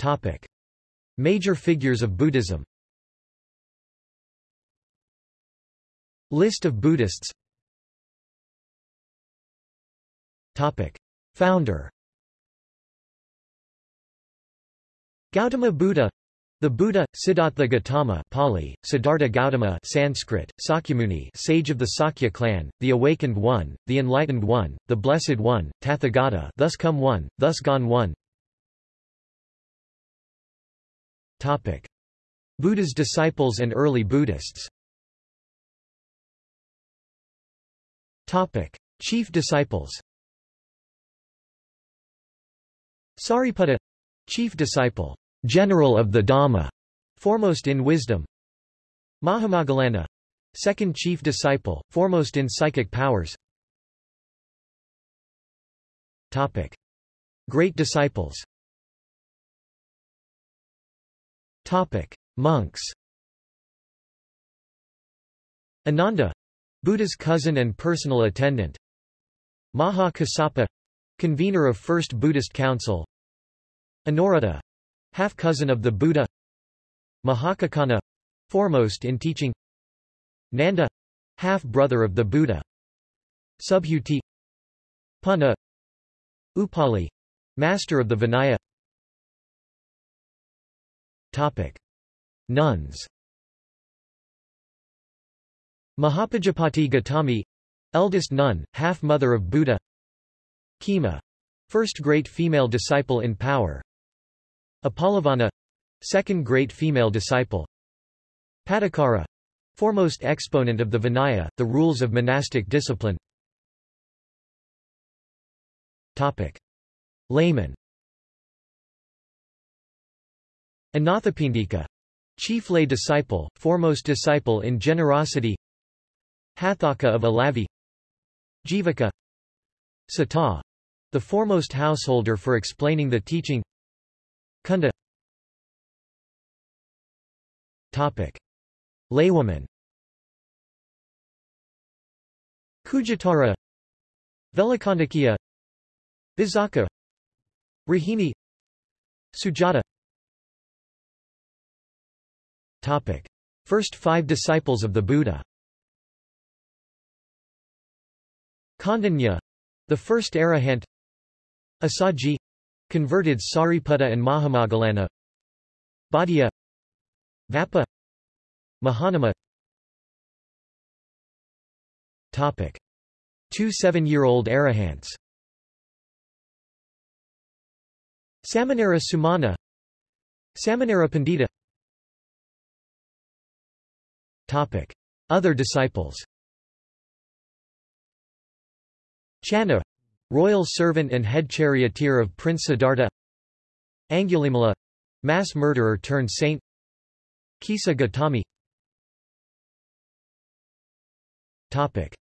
Topic. Major figures of Buddhism List of Buddhists Topic. Founder Gautama Buddha the Buddha, Siddhartha Gautama Pali, Siddhartha Gautama Sanskrit, Sakyamuni sage of the Sakya clan, the Awakened One, the Enlightened One, the Blessed One, Tathagata thus come one, thus gone one Topic. Buddha's disciples and early Buddhists Topic. Chief disciples Sariputta Chief disciple general of the Dhamma, foremost in wisdom. Mahamoggallana, second chief disciple, foremost in psychic powers. Topic: Great disciples. Topic: Monks. Ananda, Buddha's cousin and personal attendant. Maha Kassapa, convener of First Buddhist Council. Anuruddha, half-cousin of the Buddha. Mahakaccana foremost in teaching. Nanda half-brother of the Buddha. Subhuti Punna. Upali master of the Vinaya. Topic. Nuns. Mahapajapati Gautami eldest nun half mother of Buddha. Khema first great female disciple in power Appalavanna second great female disciple. Pattakara foremost exponent of the Vinaya, the rules of monastic discipline. Topic. Layman. Anathapindika Chief lay disciple, foremost disciple in generosity. Hathaka of Alavi. Jivaka. Sata the foremost householder for explaining the teaching Laywoman. Kujatara Velakandakiya Vizaka Rahini Sujata. Topic. First five disciples of the Buddha. Kandanya the first arahant. Asaji. Converted Sariputta and Mahamoggallana Bhatia Vappa Mahanama. Topic. Two seven-year-old arahants. Samanera Sumana. Samanera Pandita. Topic. Other disciples. Channa royal servant and head charioteer of Prince Siddhartha. Angulimala mass murderer turned saint Kisa Gautami Topic.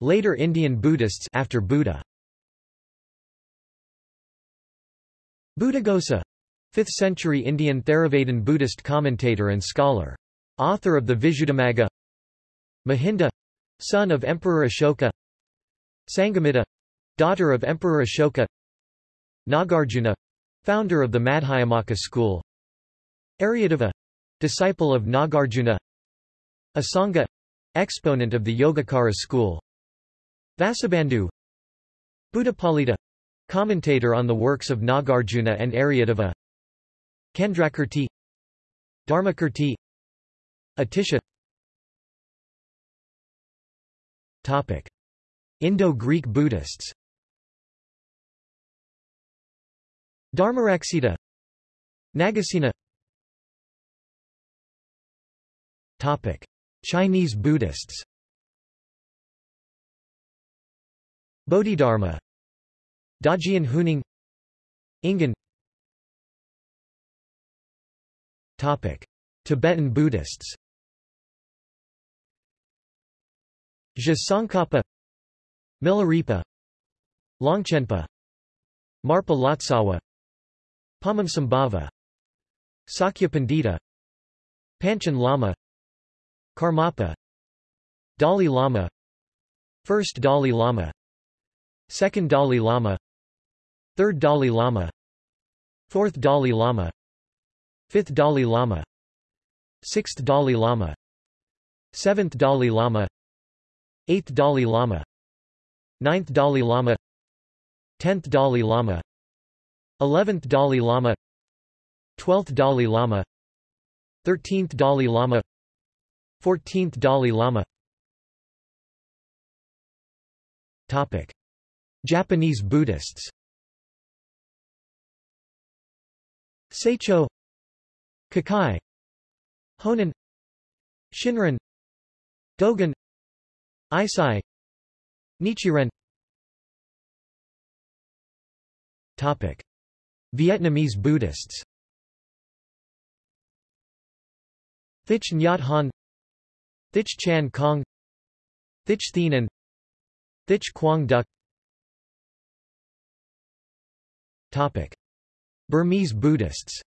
Later Indian Buddhists after Buddha Buddhaghosa 5th century Indian Theravadin Buddhist commentator and scholar. Author of the Visuddhimagga Mahinda son of Emperor Ashoka Sangamitta, daughter of Emperor Ashoka Nagarjuna founder of the Madhyamaka school Aryadeva disciple of Nagarjuna Asanga exponent of the Yogacara school. Vasubandhu Buddhapalita commentator on the works of Nagarjuna and Aryadeva Chandrakirti Dharmakirti Atisha. Topic. Indo-Greek Buddhists. Dharmaraksita Nagasena Topic. Chinese Buddhists Bodhidharma Dajian Huineng Ingen Topic. Tibetan Buddhists Tsongkhapa Milarepa Longchenpa Marpa Lotsawa Padmasambhava Sakya Pandita Panchen Lama Karmapa Dalai Lama First Dalai Lama Second Dalai Lama Third Dalai Lama Fourth Dalai Lama Fifth Dalai Lama Sixth Dalai Lama Seventh Dalai Lama Eighth Dalai Lama Ninth Dalai Lama Tenth Dalai Lama 11th Dalai Lama 12th Dalai Lama 13th Dalai Lama 14th Dalai Lama. Topic. Japanese Buddhists. Saicho. Kukai. Honen Shinran. Dogen. Eisai Nichiren. Topic. Vietnamese Buddhists. Thich Nhat Hanh Thich Chan Kong Thich Thien Thich Quang Duc Topic. Burmese Buddhists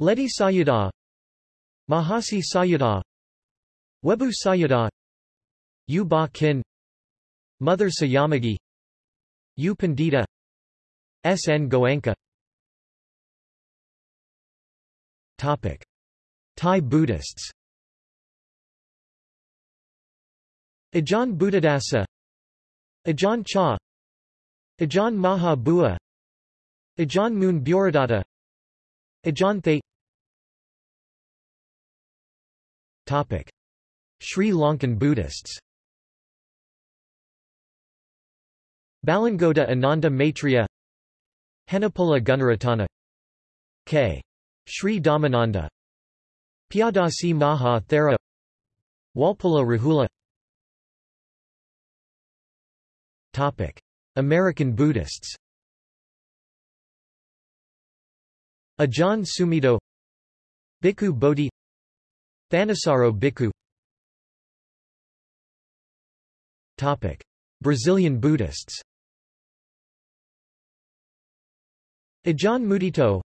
Ledi Sayadaw Mahasi Sayadaw Webu Sayadaw U Ba Kin Mother Sayamagyi U Pandita S. N. Goenka Topic. Thai Buddhists. Ajahn Buddhadasa Ajahn Chah Ajahn Maha Bua Ajahn Moon Buradata Ajahn Thay Topic. Sri Lankan Buddhists. Balangoda Ananda Maitreya Henepola Gunaratana. K. Sri Dhammananda Piyadasi Maha Thera. Walpola Rahula. Topic. American Buddhists. Ajahn Sumedho. Bhikkhu Bodhi. Thanissaro Bhikkhu. Topic. Brazilian Buddhists. Ajahn Mudito.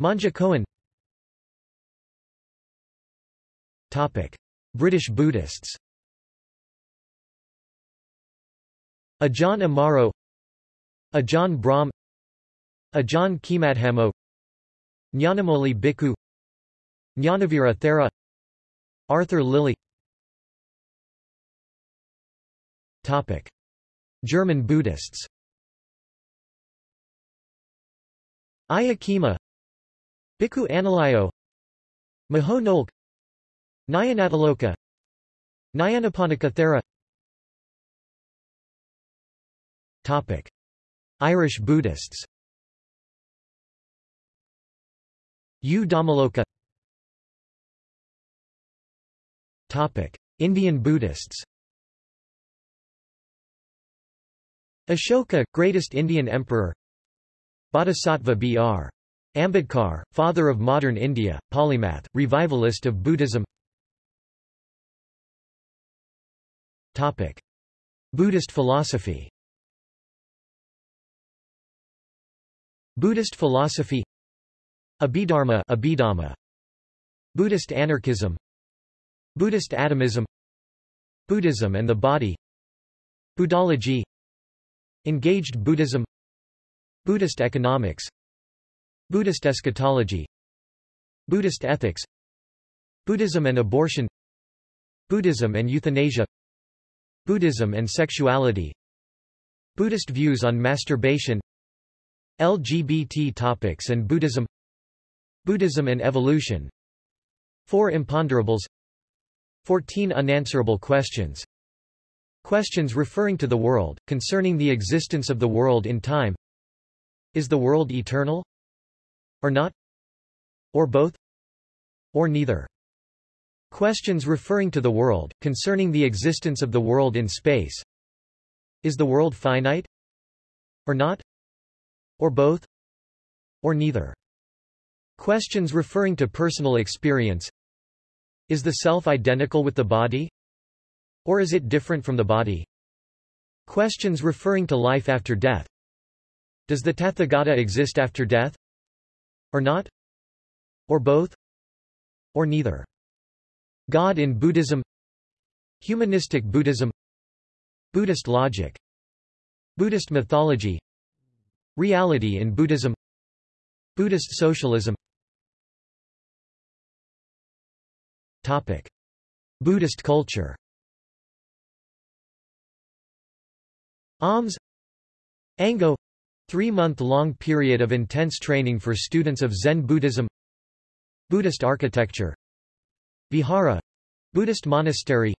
Monja Coen British Buddhists. Ajahn Amaro Ajahn Brahm Ajahn Khemadhammo Nyanamoli Bhikkhu Nyanavira Thera Arthur Lilly Topic. German Buddhists. Ayya Khema Bhikkhu Analayo Maho Nolk Nyanatiloka Nyanaponika Thera. Topic. Irish Buddhists. U. Dhammaloka Topic. Indian Buddhists. Ashoka, greatest Indian emperor. Bodhisattva B.R. Ambedkar, father of modern India, polymath, revivalist of Buddhism Topic. Buddhist philosophy. Buddhist philosophy. Abhidharma, Abhidhamma. Buddhist anarchism. Buddhist atomism. Buddhism and the body. Buddhology. Engaged Buddhism. Buddhist economics. Buddhist eschatology. Buddhist ethics. Buddhism and abortion. Buddhism and euthanasia Buddhism and sexuality Buddhist views on masturbation LGBT topics and Buddhism Buddhism and evolution Four imponderables 14 unanswerable questions Questions referring to the world, concerning the existence of the world in time Is the world eternal? Or not? Or both? Or neither? Questions referring to the world, concerning the existence of the world in space Is the world finite? Or not? Or both? Or neither? Questions referring to personal experience Is the self identical with the body? Or is it different from the body? Questions referring to life after death Does the Tathagata exist after death? Or not? Or both? Or neither? God in Buddhism Humanistic Buddhism Buddhist logic Buddhist mythology Reality in Buddhism Buddhist socialism. Topic. Buddhist culture. Alms. Ango. Three-month-long period of intense training for students of Zen Buddhism. Buddhist architecture Vihara Buddhist monastery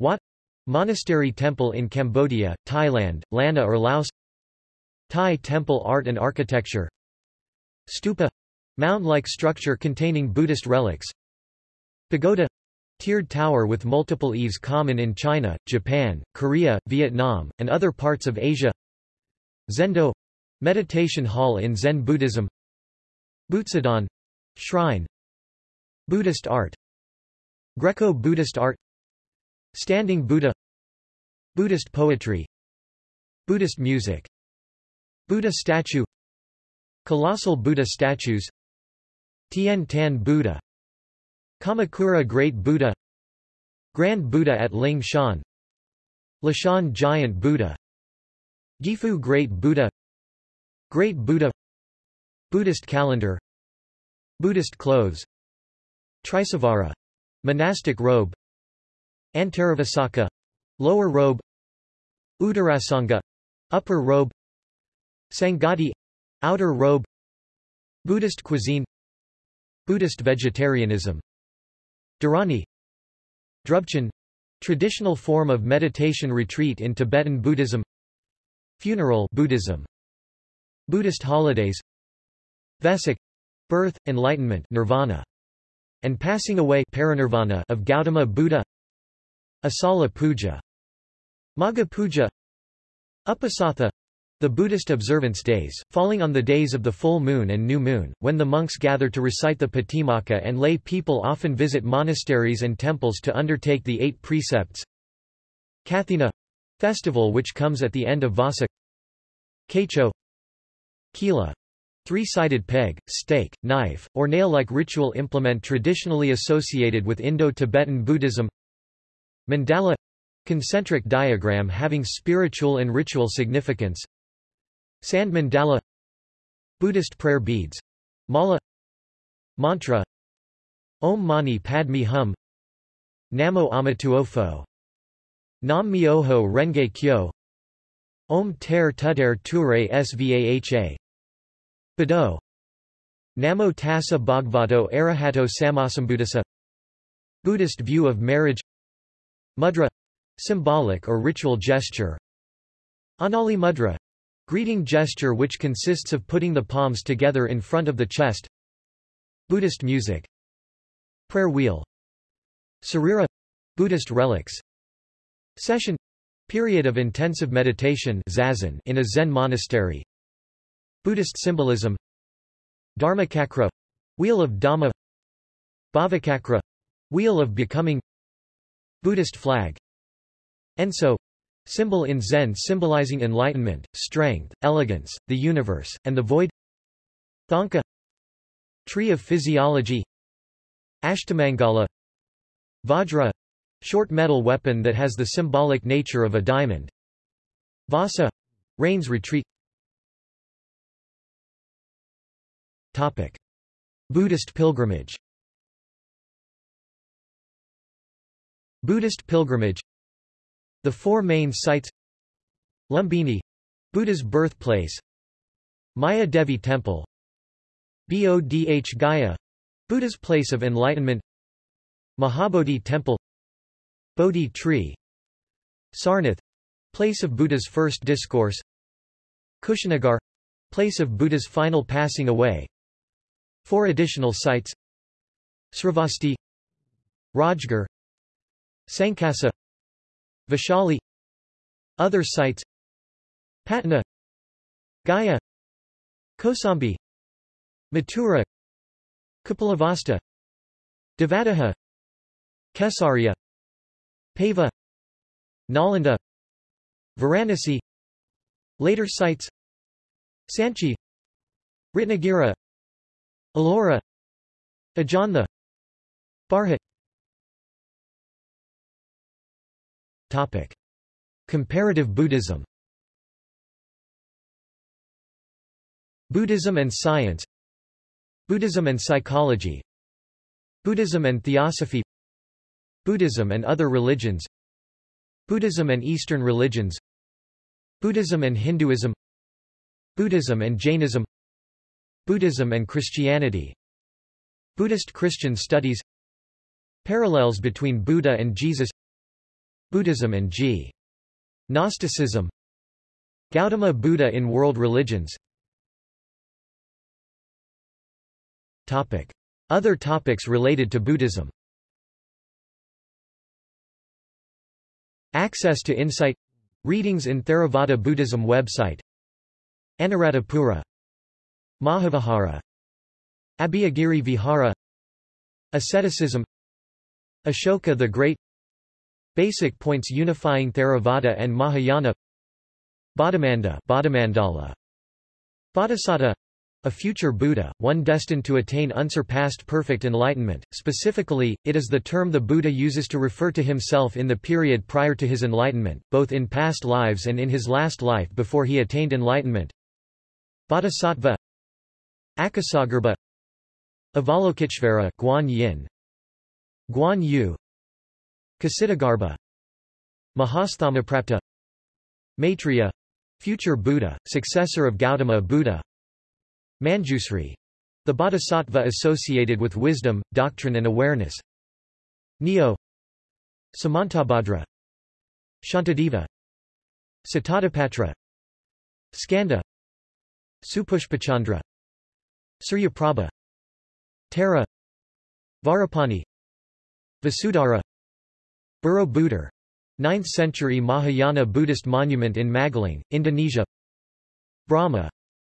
Wat Monastery temple in Cambodia, Thailand, Lanna or Laos Thai temple art and architecture Stupa Mound-like structure containing Buddhist relics Pagoda tiered tower with multiple eaves common in China, Japan, Korea, Vietnam, and other parts of Asia Zendo meditation hall in Zen Buddhism Butsudan shrine Buddhist art Greco-Buddhist art Standing Buddha Buddhist poetry Buddhist music Buddha statue Colossal Buddha statues Tian Tan Buddha Kamakura Great Buddha Grand Buddha at Ling Shan Leshan Giant Buddha Gifu Great Buddha Great Buddha Buddhist calendar Buddhist clothes Trisavara monastic robe Antaravasaka lower robe Uttarasanga upper robe Sangati outer robe Buddhist cuisine Buddhist vegetarianism Dharani Drubchen traditional form of meditation retreat in Tibetan Buddhism Funeral Buddhism Buddhist holidays Vesak birth enlightenment nirvana and passing away parinirvana of Gautama Buddha Asala Puja Magha Puja Upasatha The Buddhist observance days, falling on the days of the full moon and new moon, when the monks gather to recite the Patimokkha and lay people often visit monasteries and temples to undertake the eight precepts. Kathina festival which comes at the end of Vasa Kaicho Kila three-sided peg, stake, knife, or nail-like ritual implement traditionally associated with Indo-Tibetan Buddhism. Mandala concentric diagram having spiritual and ritual significance. Sand mandala Buddhist prayer beads. Mala Mantra Om Mani Padme Hum. Namo Amituofo. Nam Myoho Renge Kyo. Om Ter Tuter Ture Svaha Bado Namo Tassa Bhagavato Arahato Sammasambuddhassa Buddhist view of marriage. Mudra. Symbolic or ritual gesture. Anjali Mudra. Greeting gesture which consists of putting the palms together in front of the chest. Buddhist music. Prayer wheel. Sarira. Buddhist relics. Sesshin. Period of intensive meditation zazen in a Zen monastery Buddhist symbolism Dharmachakra wheel of Dhamma Bhavachakra wheel of becoming Buddhist flag. Enso Symbol in Zen symbolizing enlightenment, strength, elegance, the universe, and the void. Thangka Tree of Physiology. Ashtamangala Vajra short metal weapon that has the symbolic nature of a diamond. Vasa rains retreat Topic. Buddhist pilgrimage. Buddhist pilgrimage. The four main sites. Lumbini Buddha's birthplace. Maya Devi Temple. Bodh Gaya Buddha's place of enlightenment. Mahabodhi Temple. Bodhi tree. Sarnath place of Buddha's first discourse. Kushinagar place of Buddha's final passing away Four additional sites. Sravasti Rajgarh Sankasa Vaishali. Other sites. Patna Gaya Kosambi Mathura Kapilavastu Devadaha Kesaria Pava Nalanda Varanasi. Later sites. Sanchi Ratnagiri Ellora Ajanta Bharhut Topic. Comparative Buddhism. Buddhism and science. Buddhism and psychology. Buddhism and theosophy. Buddhism and other religions. Buddhism and Eastern religions. Buddhism and Hinduism. Buddhism and Jainism Buddhism and Christianity. Buddhist Christian studies. Parallels between Buddha and Jesus. Buddhism and G. Gnosticism. Gautama Buddha in world religions. Topic. Other topics related to Buddhism. Access to insight. Readings in Theravada Buddhism website. Anuradhapura Mahavihara Abhayagiri Vihara Asceticism Ashoka the Great Basic points unifying Theravada and Mahayana Bodhimanda Bodhimandala Bodhisattva a future Buddha, one destined to attain unsurpassed perfect enlightenment. Specifically, it is the term the Buddha uses to refer to himself in the period prior to his enlightenment, both in past lives and in his last life before he attained enlightenment. Bodhisattva Akasagarbha Avalokiteshvara Guan Yin Guan Yu Ksitigarbha Mahasthamaprapta Maitreya future Buddha, successor of Gautama Buddha Manjusri the bodhisattva associated with wisdom, doctrine and awareness Neo Samantabhadra Shantideva Satadipatra Skanda Supushpachandra Suryaprabha Tara Vajrapani Vasudhara Borobudur 9th century Mahayana Buddhist monument in Magelang, Indonesia Brahma.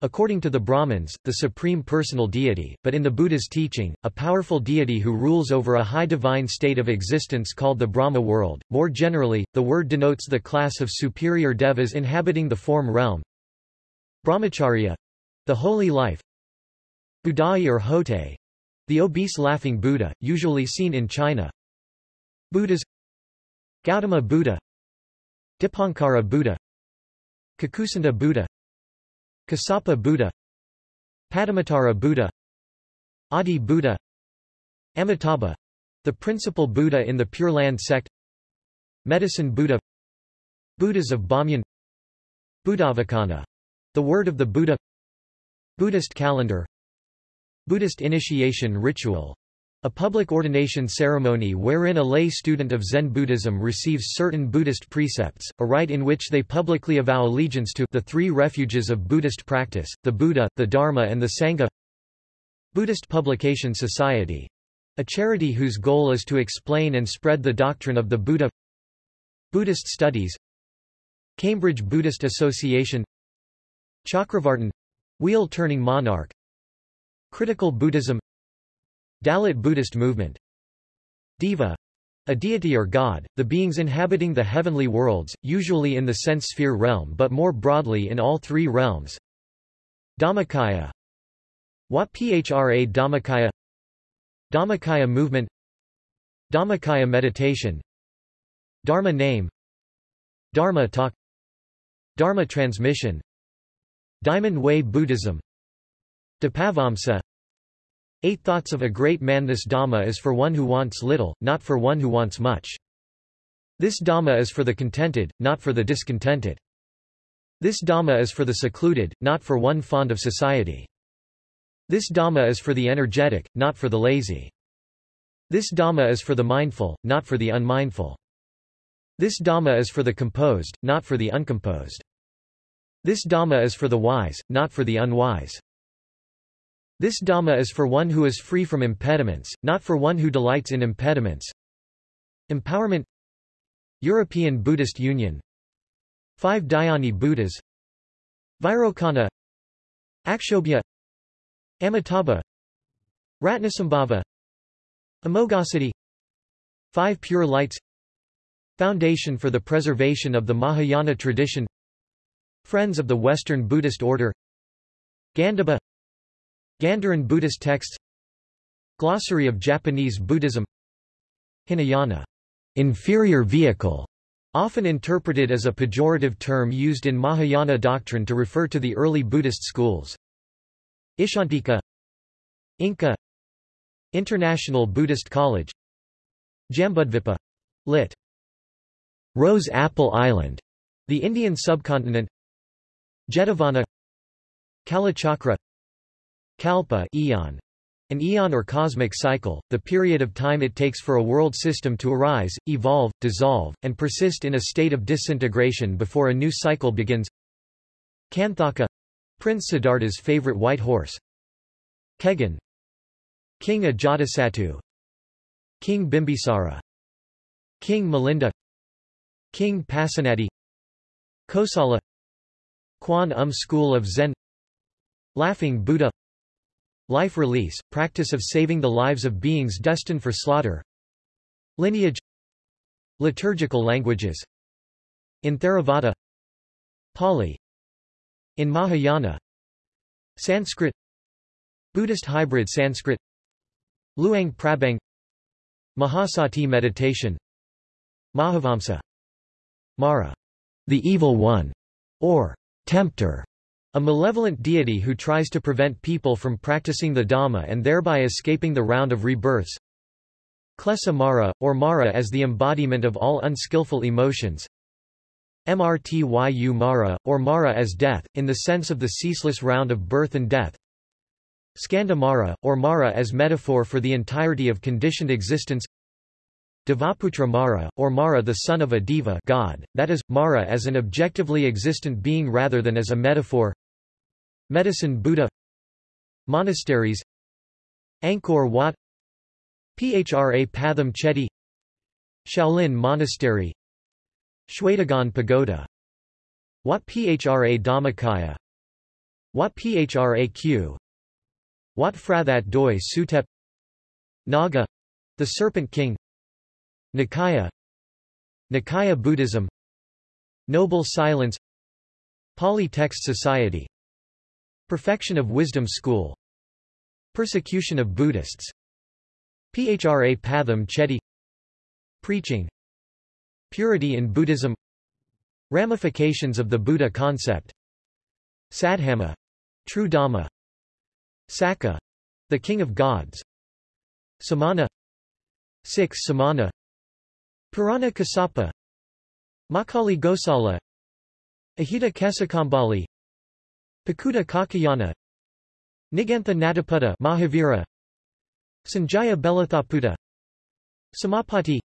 According to the Brahmins, the supreme personal deity, but in the Buddha's teaching, a powerful deity who rules over a high divine state of existence called the Brahma world. More generally, the word denotes the class of superior devas inhabiting the form realm. Brahmacharya the holy life. Budai or Hotei the obese laughing Buddha, usually seen in China. Buddhas Gautama Buddha. Dipankara Buddha. Kakusanda Buddha. Kasapa Buddha. Padamantara Buddha. Adi Buddha. Amitabha. The principal Buddha in the Pure Land sect. Medicine Buddha. Buddhas of Bamyan. Buddhavacana the word of the Buddha. Buddhist calendar Buddhist initiation ritual a public ordination ceremony wherein a lay student of Zen Buddhism receives certain Buddhist precepts, a rite in which they publicly avow allegiance to the three refuges of Buddhist practice, the Buddha, the Dharma and the Sangha. Buddhist Publication Society a charity whose goal is to explain and spread the doctrine of the Buddha. Buddhist Studies Cambridge Buddhist Association. Chakravartin wheel-turning monarch Critical Buddhism Dalit Buddhist movement Deva a deity or god, the beings inhabiting the heavenly worlds, usually in the sense sphere realm but more broadly in all three realms. Dhammakaya Wat Phra Dhammakaya Dhammakaya movement Dhammakaya meditation Dharma name Dharma talk Dharma transmission Diamond Way Buddhism Dipavamsa Eight thoughts of a great man This Dhamma is for one who wants little, not for one who wants much. This Dhamma is for the contented, not for the discontented. This Dhamma is for the secluded, not for one fond of society. This Dhamma is for the energetic, not for the lazy. This Dhamma is for the mindful, not for the unmindful. This Dhamma is for the composed, not for the uncomposed. This Dhamma is for the wise, not for the unwise. This Dhamma is for one who is free from impediments, not for one who delights in impediments. Empowerment. European Buddhist Union. Five Dhyani Buddhas. Vairocana Akshobhya. Amitabha. Ratnasambhava. Amoghasiddhi Five Pure Lights. Foundation for the Preservation of the Mahayana Tradition. Friends of the Western Buddhist Order. Gandhabba Gandharan Buddhist texts. Glossary of Japanese Buddhism. Hinayana. Inferior vehicle, often interpreted as a pejorative term used in Mahayana doctrine to refer to the early Buddhist schools. Ishantika. Inca. International Buddhist College. Jambudvipa. Lit. Rose Apple Island, the Indian subcontinent. Jetavana. Kalachakra Kalpa eon, an eon or cosmic cycle, the period of time it takes for a world system to arise, evolve, dissolve, and persist in a state of disintegration before a new cycle begins. Kanthaka Prince Siddhartha's favorite white horse. Kegon King Ajatasattu. King Bimbisara. King Milinda King Pasenadi Kosala Kwan Um School of Zen. Laughing Buddha Life release, practice of saving the lives of beings destined for slaughter Lineage Liturgical languages In Theravada Pali In Mahayana Sanskrit Buddhist hybrid Sanskrit Luang Prabang Mahasati meditation Mahavamsa Mara, the evil one, or tempter, a malevolent deity who tries to prevent people from practicing the Dhamma and thereby escaping the round of rebirths. Klesa Mara, or Mara as the embodiment of all unskillful emotions. Mrtyu Mara, or Mara as death, in the sense of the ceaseless round of birth and death. Skanda Mara, or Mara as metaphor for the entirety of conditioned existence. Devaputra Mara, or Mara the son of a deva god, that is, Mara as an objectively existent being rather than as a metaphor. Medicine Buddha. Monasteries. Angkor Wat. Phra Pathom Chedi Shaolin Monastery. Shwedagon Pagoda. Wat Phra Dhammakaya. Wat Phraq Wat Phrathat Doi Sutep. Naga — the Serpent King Nikaya. Nikaya Buddhism. Noble Silence. Pali Text Society. Perfection of Wisdom School. Persecution of Buddhists. Phra Patham Chedi Preaching. Purity in Buddhism. Ramifications of the Buddha concept. Sadhama — True Dhamma. Sakka — the King of Gods. Samana. 6 Samana Purana Kassapa Makkhali Gosala Ahita Kesakambalī Pakuta Kaccayana Nigantha Nataputta Mahavira Sanjaya Belatthaputta Samapati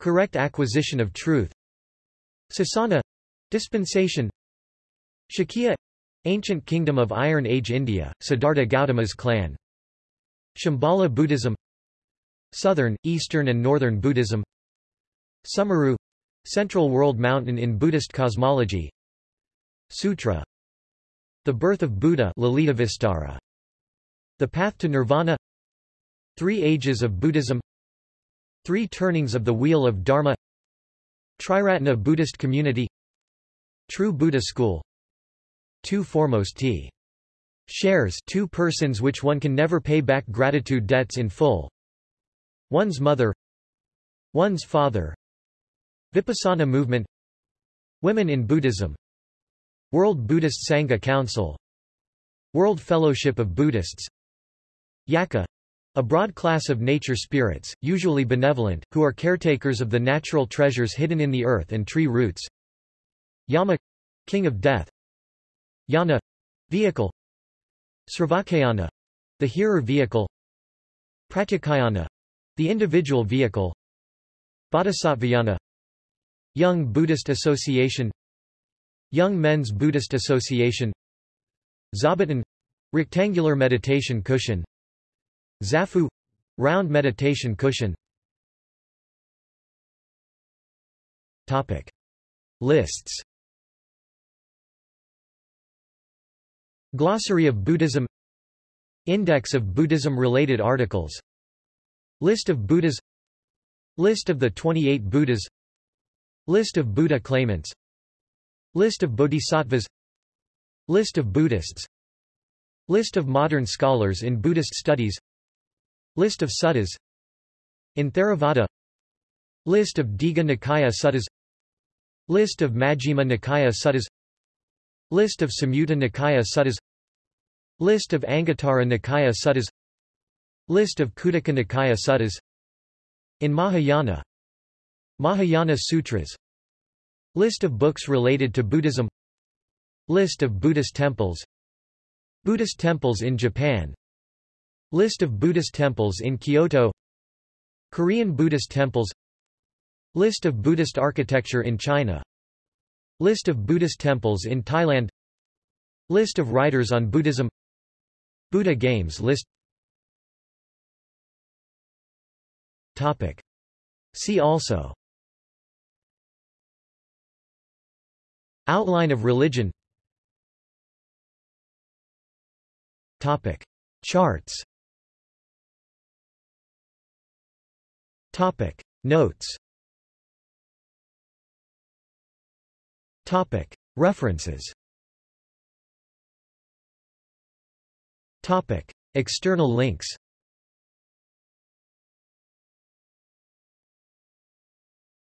correct acquisition of truth Sasana dispensation Shakya ancient kingdom of Iron Age India Siddhartha Gautama's clan Shambhala Buddhism Southern, Eastern and Northern Buddhism Sumeru central world mountain in Buddhist cosmology. Sutra. The birth of Buddha the Path to Nirvana. Three Ages of Buddhism. Three Turnings of the Wheel of Dharma. Triratna Buddhist Community. True Buddha School. Two Foremost T. Shares two persons which one can never pay back gratitude debts in full. One's mother. One's father Vipassana movement Women in Buddhism World Buddhist Sangha Council World Fellowship of Buddhists Yakkha a broad class of nature spirits, usually benevolent, who are caretakers of the natural treasures hidden in the earth and tree roots. Yama king of death. Yana vehicle. Sravakayana the hearer vehicle. Pratyakayana the individual vehicle. Bodhisattvayana Young Buddhist Association Young Men's Buddhist Association Zabuton rectangular meditation cushion Zafu round meditation cushion. Topic. Lists. Glossary of Buddhism. Index of Buddhism-related articles. List of Buddhas. List of the 28 Buddhas List of Buddha claimants List of Bodhisattvas List of Buddhists List of modern scholars in Buddhist studies List of suttas In Theravada List of Digha Nikaya suttas List of Majjhima Nikaya suttas List of Samyutta Nikaya suttas List of Anguttara Nikaya suttas List of Khuddaka Nikaya suttas In Mahayana Mahayana Sutras List of books related to Buddhism. List of Buddhist temples. Buddhist temples in Japan. List of Buddhist temples in Kyoto. Korean Buddhist temples. List of Buddhist architecture in China. List of Buddhist temples in Thailand. List of writers on Buddhism. Buddha Games list. Topic. See also Outline of religion. Topic. Charts. Topic. Notes. Topic. References. Topic. External links